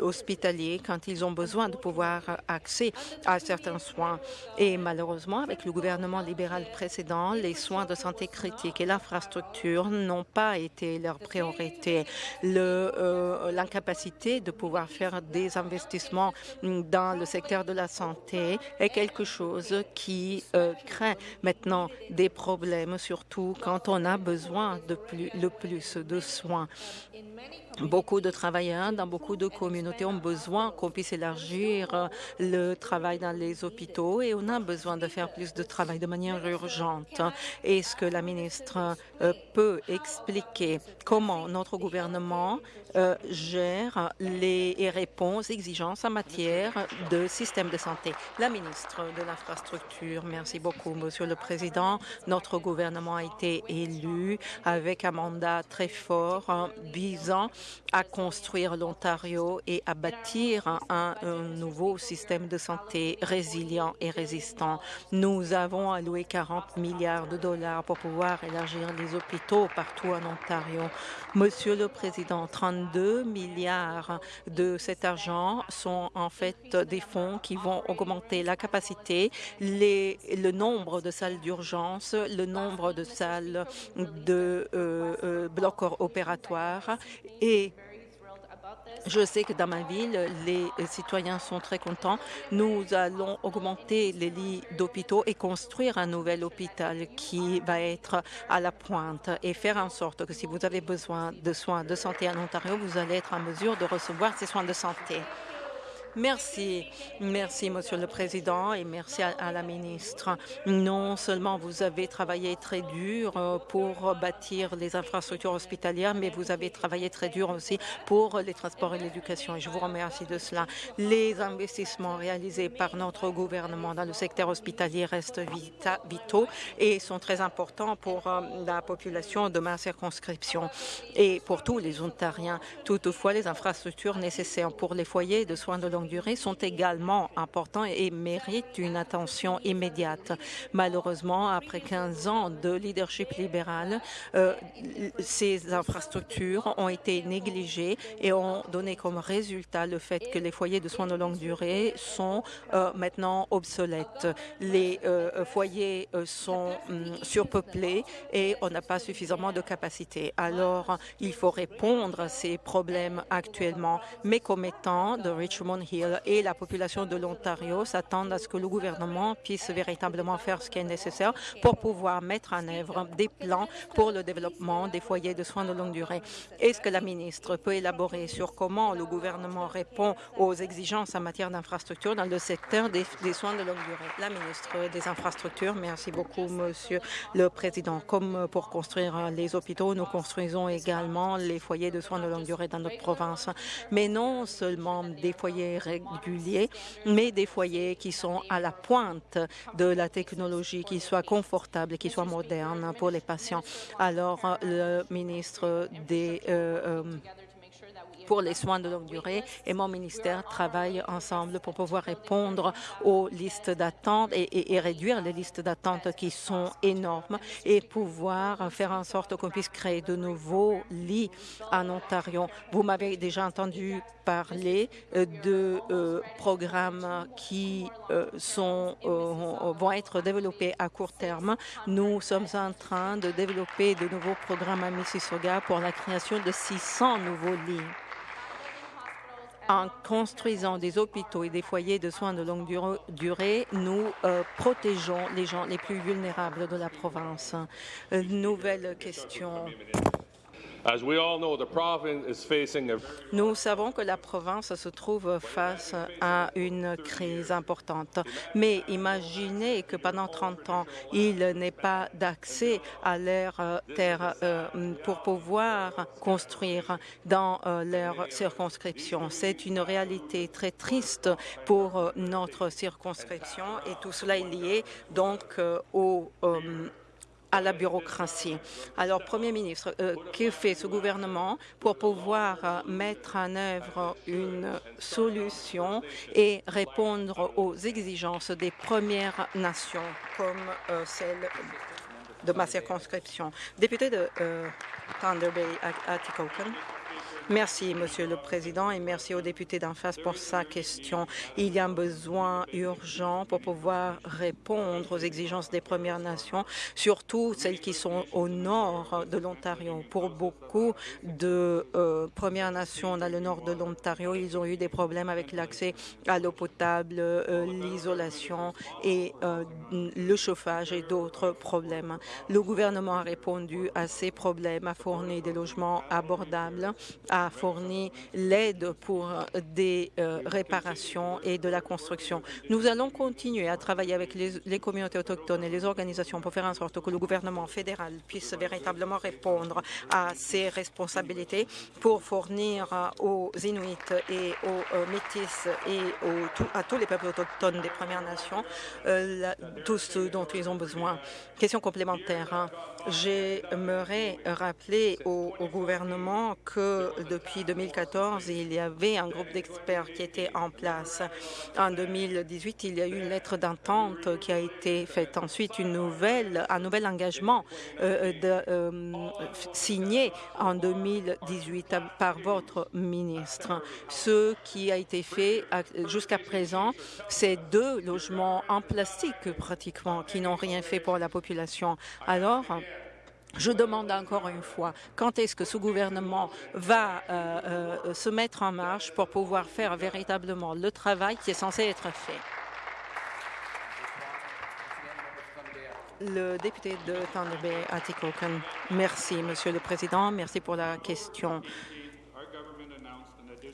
hospitaliers quand ils ont besoin de pouvoir accès à certains soins. Et malheureusement, avec le gouvernement libéral précédent, les soins de santé critiques et l'infrastructure n'ont pas été leur priorité. Euh, l'incapacité de pouvoir faire des investissements dans le secteur de la santé est quelque chose qui euh, crée maintenant des problèmes, surtout quand on a besoin de le plus de soins. Beaucoup de travailleurs dans beaucoup de communautés ont besoin qu'on puisse élargir euh, le travail dans les hôpitaux et on a besoin de faire plus de travail de manière urgente. Est-ce que la ministre euh, peut expliquer comment notre gouvernement euh, gère les et répond aux exigences en matière de système de santé? La ministre de l'Infrastructure, merci beaucoup, Monsieur le Président. Notre gouvernement a été élu avec un mandat très fort hein, visant à construire l'Ontario et à bâtir un, nouveau système de santé résilient et résistant. Nous avons alloué 40 milliards de dollars pour pouvoir élargir les hôpitaux partout en Ontario. Monsieur le Président, 32 milliards de cet argent sont en fait des fonds qui vont augmenter la capacité, le nombre de salles d'urgence, le nombre de salles de euh, euh, blocs opératoires et je sais que dans ma ville, les citoyens sont très contents. Nous allons augmenter les lits d'hôpitaux et construire un nouvel hôpital qui va être à la pointe et faire en sorte que si vous avez besoin de soins de santé en Ontario, vous allez être en mesure de recevoir ces soins de santé. Merci. Merci, Monsieur le Président, et merci à, la ministre. Non seulement vous avez travaillé très dur euh, pour bâtir les infrastructures hospitalières, mais vous avez travaillé très dur aussi pour les transports et l'éducation, et je vous remercie de cela. Les investissements réalisés par notre gouvernement dans le secteur hospitalier restent vitaux et sont très importants pour euh, la population de ma circonscription et pour tous les Ontariens. Toutefois, les infrastructures nécessaires pour les foyers de soins de longue durée sont également importants et méritent une attention immédiate. Malheureusement, après 15 ans de leadership libéral, euh, ces infrastructures ont été négligées et ont donné comme résultat le fait que les foyers de soins de longue durée sont euh, maintenant obsolètes. Les euh, foyers sont hum, surpeuplés et on n'a pas suffisamment de capacité. Alors, il faut répondre à ces problèmes actuellement. Mes commettants de Richmond Hill et la population de l'Ontario s'attendent à ce que le gouvernement puisse véritablement faire ce qui est nécessaire pour pouvoir mettre en œuvre des plans pour le développement des foyers de soins de longue durée. Est-ce que la ministre peut élaborer sur comment le gouvernement répond aux exigences en matière d'infrastructures dans le secteur des, des, soins de longue durée? La ministre des Infrastructures, merci beaucoup, Monsieur le Président. Comme pour construire les hôpitaux, nous construisons également les foyers de soins de longue durée dans notre province, mais non seulement des foyers réguliers, mais des foyers qui sont à la pointe de la technologie, qui soient confortables, qui soient modernes pour les patients. Alors, le ministre des euh, euh, pour les soins de longue durée et mon ministère travaillent ensemble pour pouvoir répondre aux listes d'attente et, réduire les listes d'attente qui sont énormes et pouvoir faire en sorte qu'on puisse créer de nouveaux lits en Ontario. Vous m'avez déjà entendu parler euh, de euh, programmes qui euh, sont, vont être développés à court terme. Nous sommes en train de développer de nouveaux programmes à Mississauga pour la création de 600 nouveaux lits en construisant des hôpitaux et des foyers de soins de longue durée, nous euh, protégeons les gens les plus vulnérables de la province. Euh, nouvelle question. Nous savons que la province se trouve face à une crise importante, mais imaginez que pendant 30 ans, il n'est pas d'accès à leur euh, terre euh, pour pouvoir construire dans euh, leur circonscription. C'est une réalité très triste pour notre circonscription et tout cela est lié donc au à la bureaucratie. Alors, Premier ministre, euh, que fait ce gouvernement pour pouvoir euh, mettre en œuvre une solution et répondre aux exigences des Premières Nations, comme euh, celle de ma circonscription? Député de Thunder Bay, Atikokan. Merci, Monsieur le Président, et merci au député d'en face pour sa question. Il y a un besoin urgent pour pouvoir répondre aux exigences des Premières Nations, surtout celles qui sont au nord de l'Ontario. Pour beaucoup de euh, Premières Nations dans le nord de l'Ontario, ils ont eu des problèmes avec l'accès à l'eau potable, euh, l'isolation et euh, le chauffage et d'autres problèmes. Le gouvernement a répondu à ces problèmes, a fourni des logements abordables, a fourni l'aide pour des euh, réparations et de la construction. Nous allons continuer à travailler avec les, communautés autochtones et les organisations pour faire en sorte que le gouvernement fédéral puisse véritablement répondre à ses responsabilités pour fournir aux Inuits et aux euh, Métis et à tous les peuples autochtones des Premières Nations euh, tout ce dont ils ont besoin. Question complémentaire. Hein. J'aimerais rappeler au, gouvernement que depuis 2014, il y avait un groupe d'experts qui était en place. En 2018, il y a eu une lettre d'entente qui a été faite. Ensuite, une nouvelle, un nouvel engagement euh, de, euh, signé en 2018 par votre ministre. Ce qui a été fait jusqu'à présent, c'est deux logements en plastique pratiquement qui n'ont rien fait pour la population. Alors, je demande encore une fois, quand est-ce que ce gouvernement va euh, euh, se mettre en marche pour pouvoir faire véritablement le travail qui est censé être fait? Le député de Thunder Bay, Atikokan. Merci, Monsieur le Président. Merci pour la question.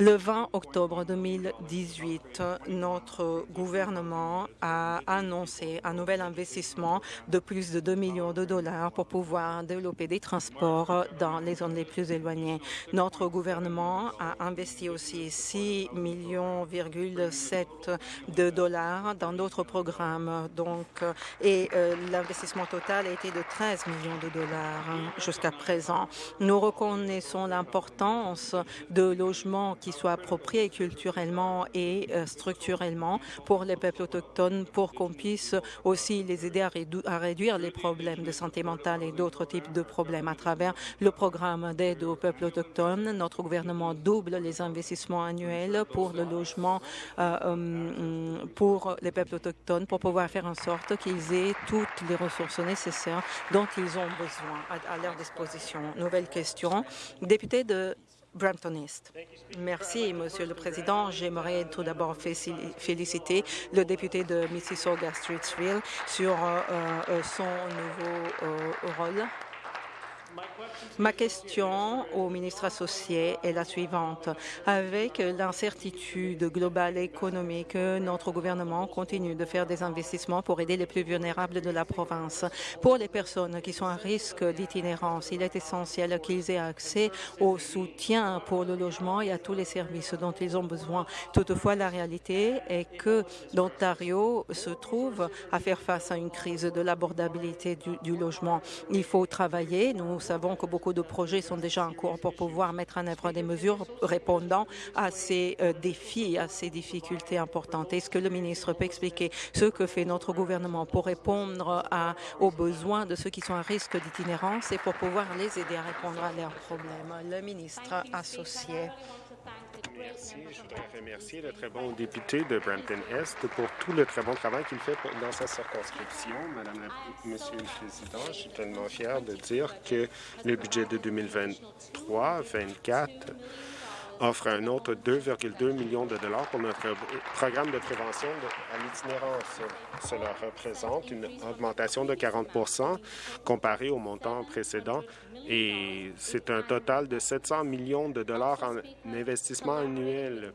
Le 20 octobre 2018, notre gouvernement a annoncé un nouvel investissement de plus de 2 millions de dollars pour pouvoir développer des transports dans les zones les plus éloignées. Notre gouvernement a investi aussi 6 millions de dollars dans d'autres programmes. Donc, et euh, l'investissement total a été de 13 millions de dollars jusqu'à présent. Nous reconnaissons l'importance de logements qui soit approprié culturellement et euh, structurellement pour les peuples autochtones pour qu'on puisse aussi les aider à, réduire les problèmes de santé mentale et d'autres types de problèmes. À travers le programme d'aide aux peuples autochtones, notre gouvernement double les investissements annuels pour le logement euh, euh, pour les peuples autochtones pour pouvoir faire en sorte qu'ils aient toutes les ressources nécessaires dont ils ont besoin à, à leur disposition. Nouvelle question. Député de Brampton East. Merci, Monsieur le Président. J'aimerais tout d'abord féliciter le député de Mississauga-Streetsville sur euh, euh, son nouveau euh, rôle Ma question au ministre associé est la suivante. Avec l'incertitude globale économique, notre gouvernement continue de faire des investissements pour aider les plus vulnérables de la province. Pour les personnes qui sont à risque d'itinérance, il est essentiel qu'ils aient accès au soutien pour le logement et à tous les services dont ils ont besoin. Toutefois, la réalité est que l'Ontario se trouve à faire face à une crise de l'abordabilité du, du, logement. Il faut travailler. Nous savons que beaucoup de projets sont déjà en cours pour pouvoir mettre en œuvre des mesures répondant à ces euh, défis, à ces difficultés importantes. Est-ce que le ministre peut expliquer ce que fait notre gouvernement pour répondre aux besoins de ceux qui sont à risque d'itinérance et pour pouvoir les aider à répondre à leurs problèmes? Le ministre associé. Merci. Je voudrais remercier le très bon député de Brampton-Est pour tout le très bon travail qu'il fait dans sa circonscription. Madame la, Monsieur le Président, je suis tellement fier de dire que le budget de 2023-24 offre un autre 2,2 millions de dollars pour notre programme de prévention à l'itinérance. Cela représente une augmentation de 40% comparé au montant précédent et c'est un total de 700 millions de dollars en investissement annuel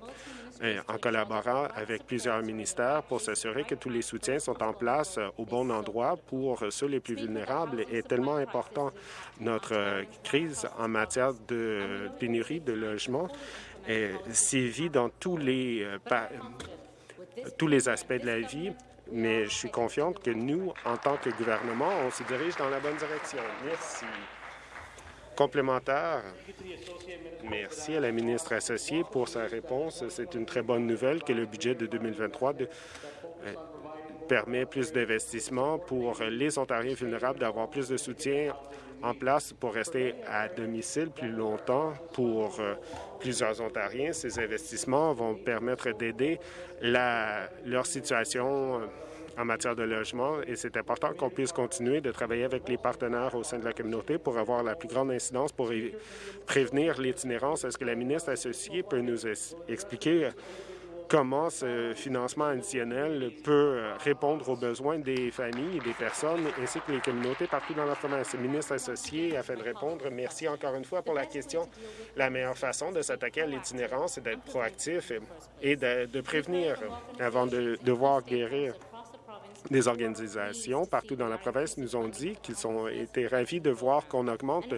en collaborant avec plusieurs ministères pour s'assurer que tous les soutiens sont en place euh, au bon endroit pour ceux les plus vulnérables est tellement important. Notre euh, crise en matière de pénurie de logement sévit dans tous les, euh, tous les aspects de la vie, mais je suis confiante que nous, en tant que gouvernement, on se dirige dans la bonne direction. Merci. Complémentaire. Merci à la ministre associée pour sa réponse. C'est une très bonne nouvelle que le budget de 2023 euh, permet plus d'investissements pour les Ontariens vulnérables d'avoir plus de soutien en place pour rester à domicile plus longtemps pour euh, plusieurs Ontariens. Ces investissements vont permettre d'aider leur situation euh, en matière de logement et c'est important qu'on puisse continuer de travailler avec les partenaires au sein de la communauté pour avoir la plus grande incidence pour prévenir l'itinérance. Est-ce que la ministre associée peut nous expliquer comment ce financement additionnel peut répondre aux besoins des familles et des personnes ainsi que les communautés partout dans la province? Ministre associé, afin de répondre, merci encore une fois pour la question. La meilleure façon de s'attaquer à l'itinérance, c'est d'être proactif et de, prévenir avant de devoir guérir. Des organisations partout dans la province nous ont dit qu'ils ont été ravis de voir qu'on augmente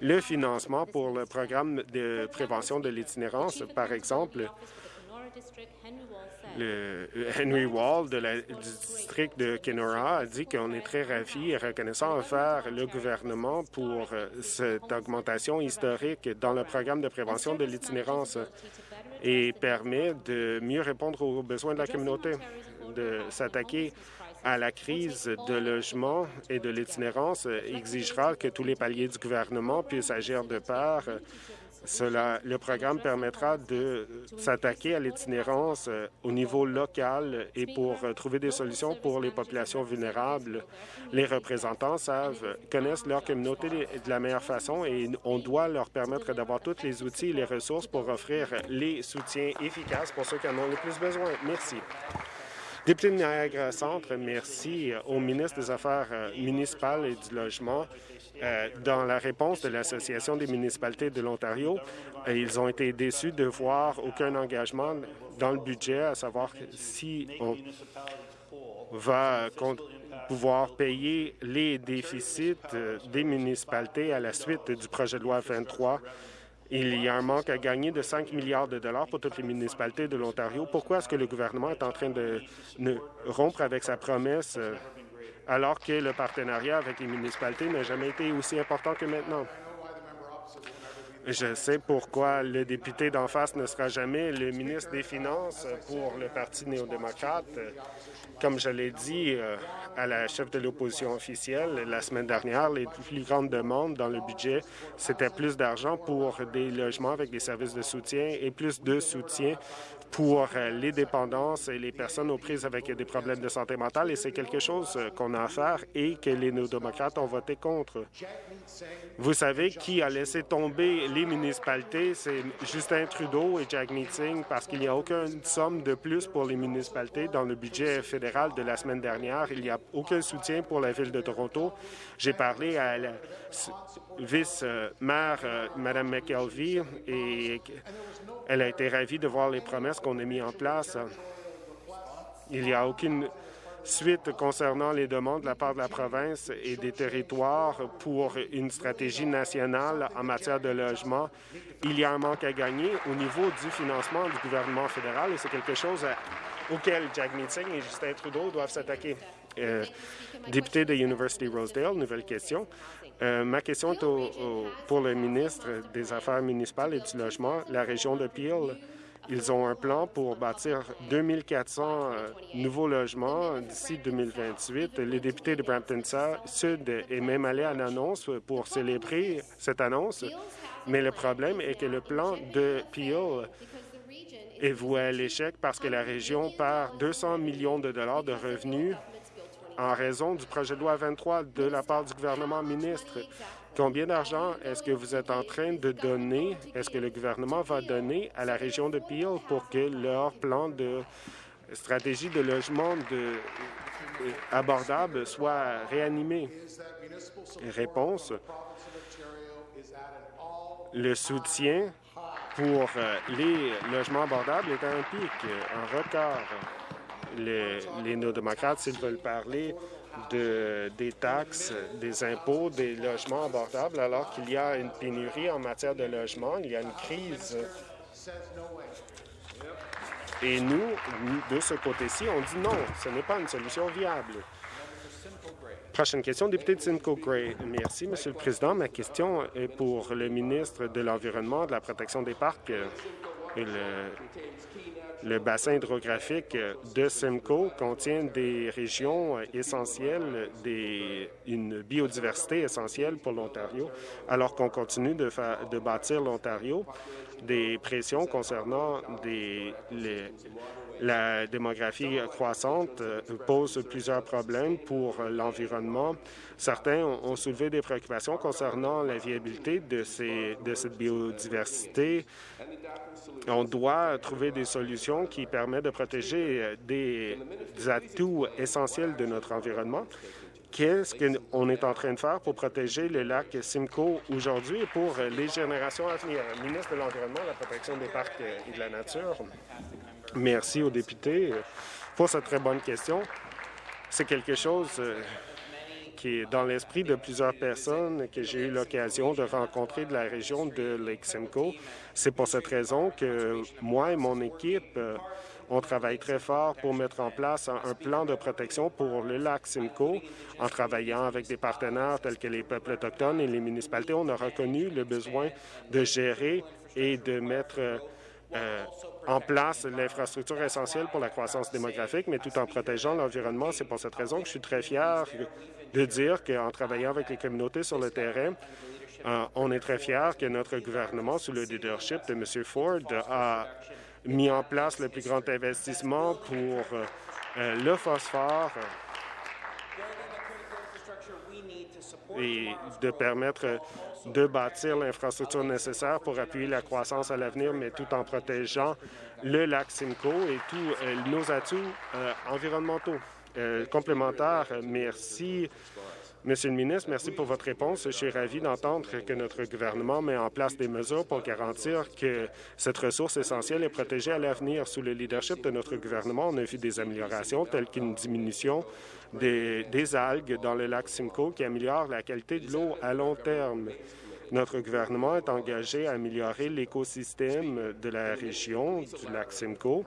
le financement pour le programme de prévention de l'itinérance. Par exemple, le Henry Wall de la, du district de Kenora a dit qu'on est très ravis et reconnaissant envers le gouvernement pour cette augmentation historique dans le programme de prévention de l'itinérance et permet de mieux répondre aux besoins de la communauté de s'attaquer à la crise de logement et de l'itinérance exigera que tous les paliers du gouvernement puissent agir de part. Le programme permettra de s'attaquer à l'itinérance euh, au niveau local et pour euh, trouver des solutions pour les populations vulnérables. Les représentants connaissent leur communauté de la meilleure façon et on doit leur permettre d'avoir tous les outils et les ressources pour offrir les soutiens efficaces pour ceux qui en ont le plus besoin. Merci. Député de Niagara Centre, merci au ministre des Affaires euh, municipales et du Logement. Euh, dans la réponse de l'Association des municipalités de l'Ontario, euh, ils ont été déçus de voir aucun engagement dans le budget, à savoir si on va pouvoir payer les déficits des municipalités à la suite du projet de loi 23 il y a un manque à gagner de 5 milliards de dollars pour toutes les municipalités de l'Ontario. Pourquoi est-ce que le gouvernement est en train de rompre avec sa promesse euh, alors que le partenariat avec les municipalités n'a jamais été aussi important que maintenant? Je sais pourquoi le député d'en face ne sera jamais le ministre des Finances pour le Parti néo-démocrate. Comme je l'ai dit euh, à la chef de l'opposition officielle la semaine dernière, les plus grandes demandes dans le budget, c'était plus d'argent pour des logements avec des services de soutien et plus de soutien pour euh, les dépendances et les personnes aux prises avec des problèmes de santé mentale et c'est quelque chose euh, qu'on a à faire et que les néo-démocrates ont voté contre. Vous savez qui a laissé tomber les municipalités? C'est Justin Trudeau et Jack Meeting parce qu'il n'y a aucune somme de plus pour les municipalités dans le budget fédéral de la semaine dernière. Il n'y a aucun soutien pour la Ville de Toronto. J'ai parlé à la vice-maire, euh, Mme McKelvey, et elle a été ravie de voir les promesses qu'on a mises en place. Il n'y a aucune suite concernant les demandes de la part de la province et des territoires pour une stratégie nationale en matière de logement. Il y a un manque à gagner au niveau du financement du gouvernement fédéral et c'est quelque chose auquel Jack Meeting et Justin Trudeau doivent s'attaquer. Euh, député de University Rosedale, nouvelle question. Euh, ma question est pour le ministre des Affaires municipales et du Logement. La région de Peel, ils ont un plan pour bâtir 2400 euh, nouveaux logements d'ici 2028. Les députés de Brampton Sud est même allé à l'annonce pour célébrer cette annonce. Mais le problème est que le plan de Peel est voué à l'échec parce que la région perd 200 millions de dollars de revenus en raison du projet de loi 23 de la part du gouvernement ministre. Combien d'argent est-ce que vous êtes en train de donner, est-ce que le gouvernement va donner à la région de Peel pour que leur plan de stratégie de logement de, abordable soit réanimé? Réponse. Le soutien pour euh, les logements abordables est à un pic, un record. Les, les néo-démocrates, s'ils veulent parler de, des taxes, des impôts, des logements abordables, alors qu'il y a une pénurie en matière de logement, il y a une crise. Et nous, de ce côté-ci, on dit non, ce n'est pas une solution viable. Prochaine question, député de Simcoe Gray. Merci, Monsieur le Président. Ma question est pour le ministre de l'Environnement, de la protection des parcs et le, le bassin hydrographique de Simcoe contient des régions essentielles, des, une biodiversité essentielle pour l'Ontario, alors qu'on continue de, bâtir l'Ontario. Des pressions concernant des, les, la démographie croissante euh, pose plusieurs problèmes pour l'environnement. Certains ont soulevé des préoccupations concernant la viabilité de, cette biodiversité. On doit trouver des solutions qui permettent de protéger euh, des atouts essentiels de notre environnement. Qu'est-ce qu'on est en train de faire pour protéger le lac Simcoe aujourd'hui et pour les générations à venir? Ministre de l'Environnement, de la protection des parcs et de la nature. Merci aux députés pour cette très bonne question. C'est quelque chose euh, qui est dans l'esprit de plusieurs personnes que j'ai eu l'occasion de rencontrer de la région de Lake Simcoe. C'est pour cette raison que moi et mon équipe, euh, on travaille très fort pour mettre en place un plan de protection pour le lac Simcoe. En travaillant avec des partenaires tels que les peuples autochtones et les municipalités, on a reconnu le besoin de gérer et de mettre euh, en place l'infrastructure essentielle pour la croissance démographique, mais tout en protégeant l'environnement. C'est pour cette raison que je suis très fier de dire qu'en travaillant avec les communautés sur le terrain, euh, on est très fier que notre gouvernement, sous le leadership de M. Ford, a mis en place le plus grand investissement pour euh, le phosphore et de permettre de bâtir l'infrastructure nécessaire pour appuyer la croissance à l'avenir, mais tout en protégeant le lac Simcoe et tous euh, nos atouts euh, environnementaux. Euh, complémentaires, merci Monsieur le ministre, merci pour votre réponse. Je suis ravi d'entendre que notre gouvernement met en place des mesures pour garantir que cette ressource essentielle est protégée à l'avenir. Sous le leadership de notre gouvernement, on a vu des améliorations telles qu'une diminution des, algues dans le lac Simcoe qui améliore la qualité de l'eau à long terme. Notre gouvernement est engagé à améliorer l'écosystème de la région du lac Simcoe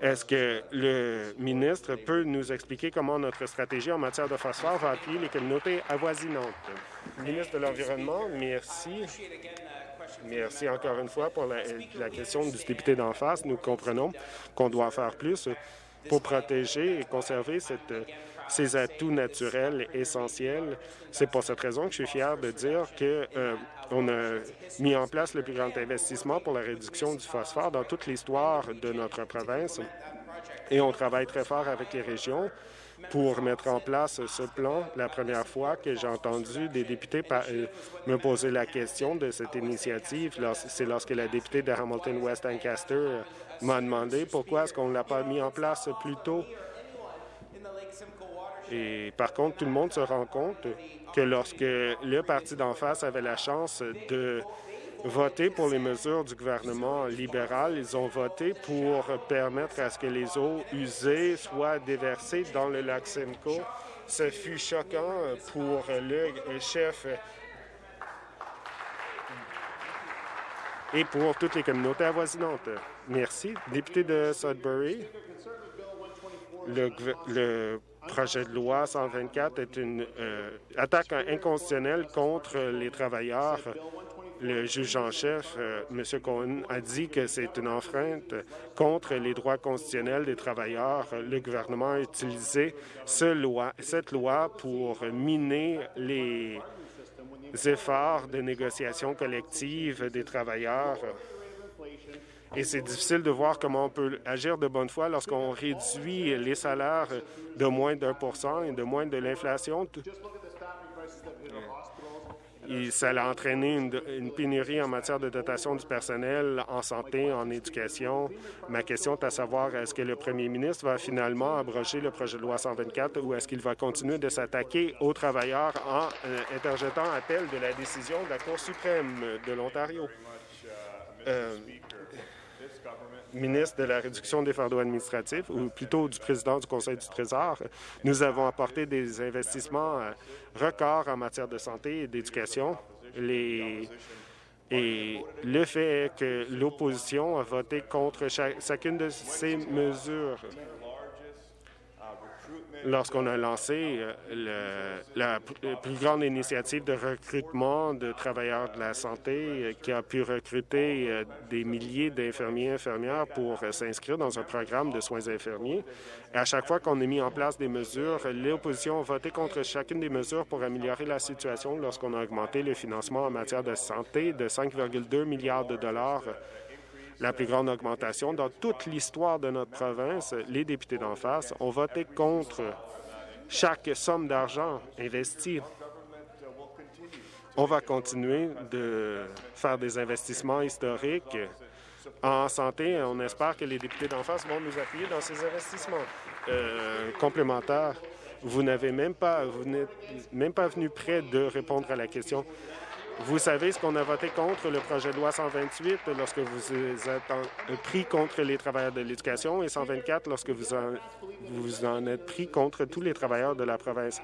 est-ce que le ministre peut nous expliquer comment notre stratégie en matière de phosphore va appuyer les communautés avoisinantes? Ministre de l'Environnement, merci. Merci encore une fois pour la, question du député d'en face. Nous comprenons qu'on doit faire plus pour protéger et conserver ces atouts naturels essentiels. C'est pour cette raison que je suis fier de dire que euh, on a mis en place le plus grand investissement pour la réduction du phosphore dans toute l'histoire de notre province et on travaille très fort avec les régions pour mettre en place ce plan. La première fois que j'ai entendu des députés euh, me poser la question de cette initiative, c'est lorsque la députée de Hamilton-West Ancaster euh, m'a demandé pourquoi est-ce qu'on ne l'a pas mis en place plus tôt. Et par contre, tout le monde se rend compte que lorsque le parti d'en face avait la chance de voter pour les mesures du gouvernement libéral, ils ont voté pour permettre à ce que les eaux usées soient déversées dans le lac Simcoe. Ce fut choquant pour le chef et pour toutes les communautés avoisinantes. Merci. Député de Sudbury, le, projet de loi 124 est une euh, attaque inconstitutionnelle contre les travailleurs. Le juge en chef, euh, M. Cohen, a dit que c'est une enfreinte contre les droits constitutionnels des travailleurs. Le gouvernement a utilisé cette loi pour miner les efforts de négociation collective des travailleurs et c'est difficile de voir comment on peut agir de bonne foi lorsqu'on réduit les salaires de moins d'un pour cent et de moins de l'inflation. Ça a entraîné une, pénurie en matière de dotation du personnel en santé, en éducation. Ma question est à savoir, est-ce que le premier ministre va finalement abroger le projet de loi 124 ou est-ce qu'il va continuer de s'attaquer aux travailleurs en euh, interjetant appel de la décision de la Cour suprême de l'Ontario? Euh, ministre de la réduction des fardeaux administratifs, ou plutôt du président du Conseil du Trésor, nous avons apporté des investissements euh, records en matière de santé et d'éducation. Et le fait que l'opposition a voté contre chacune de ces mesures lorsqu'on a lancé euh, la plus grande initiative de recrutement de travailleurs de la santé euh, qui a pu recruter euh, des milliers d'infirmiers et infirmières pour s'inscrire dans un programme de soins infirmiers. Et à chaque fois qu'on a mis en place des mesures, l'opposition a voté contre chacune des mesures pour améliorer la situation lorsqu'on a augmenté le financement en matière de santé de 5,2 milliards de dollars la plus grande augmentation dans toute l'histoire de notre province. Les députés d'en face ont voté contre chaque somme d'argent investie. On va continuer de faire des investissements historiques en santé. On espère que les députés d'en face vont nous appuyer dans ces investissements euh, complémentaires. Vous n'avez même pas, vous n'êtes même pas venu près de répondre à la question. Vous savez ce qu'on a voté contre le projet de loi 128 lorsque vous êtes pris contre les travailleurs de l'éducation et 124 lorsque vous en, vous en êtes pris contre tous les travailleurs de la province.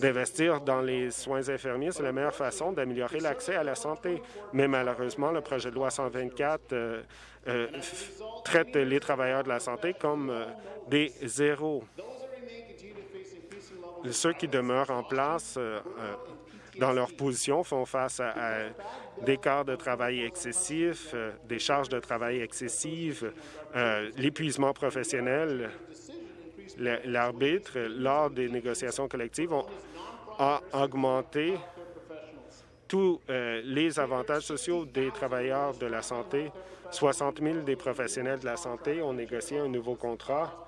D'investir dans les soins infirmiers, c'est la meilleure façon d'améliorer l'accès à la santé. Mais malheureusement, le projet de loi 124 euh, euh, traite les travailleurs de la santé comme euh, des zéros. Ceux qui demeurent en place dans leur position font face à, des quarts de travail excessifs, euh, des charges de travail excessives, euh, l'épuisement professionnel. L'arbitre, lors des négociations collectives, a augmenté tous euh, les avantages sociaux des travailleurs de la santé. 60 000 des professionnels de la santé ont négocié un nouveau contrat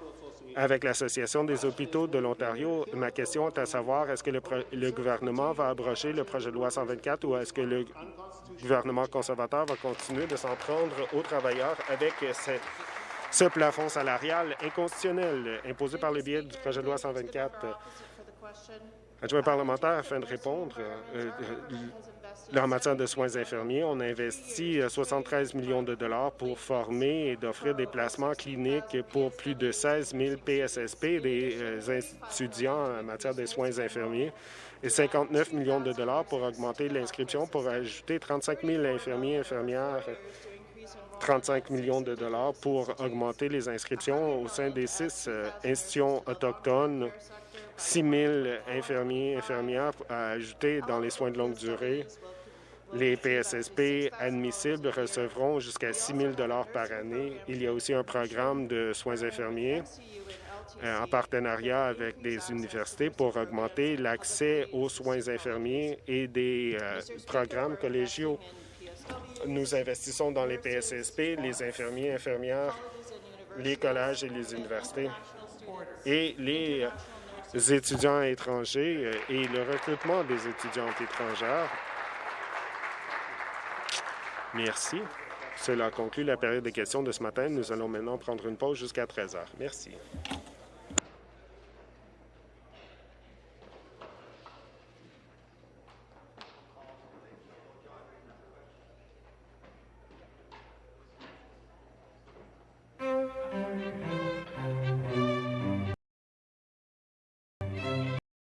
avec l'Association des hôpitaux de l'Ontario. Ma question est à savoir, est-ce que le, gouvernement va abroger le projet de loi 124 ou est-ce que le gouvernement conservateur va continuer de s'en prendre aux travailleurs avec ce, plafond salarial inconstitutionnel imposé par le biais du projet de loi 124? Adjoint parlementaire, afin de répondre, euh, euh, en matière de soins infirmiers, on a investi 73 euh, millions de dollars pour former et d'offrir des placements cliniques pour plus de 16 000 PSSP, des euh, étudiants en matière de soins infirmiers, et 59 millions de dollars pour augmenter l'inscription pour ajouter 35 000 infirmiers et infirmières 35 millions de dollars pour augmenter les inscriptions au sein des six euh, institutions autochtones, 6 000 infirmiers et infirmières à ajouter dans les soins de longue durée, les PSSP admissibles recevront jusqu'à 6 000 par année. Il y a aussi un programme de soins infirmiers euh, en partenariat avec des universités pour augmenter l'accès aux soins infirmiers et des euh, programmes collégiaux. Nous investissons dans les PSSP, les infirmiers, infirmières, les collèges et les universités et les étudiants étrangers et le recrutement des étudiantes étrangères Merci. Cela conclut la période de questions de ce matin. Nous allons maintenant prendre une pause jusqu'à 13 heures. Merci.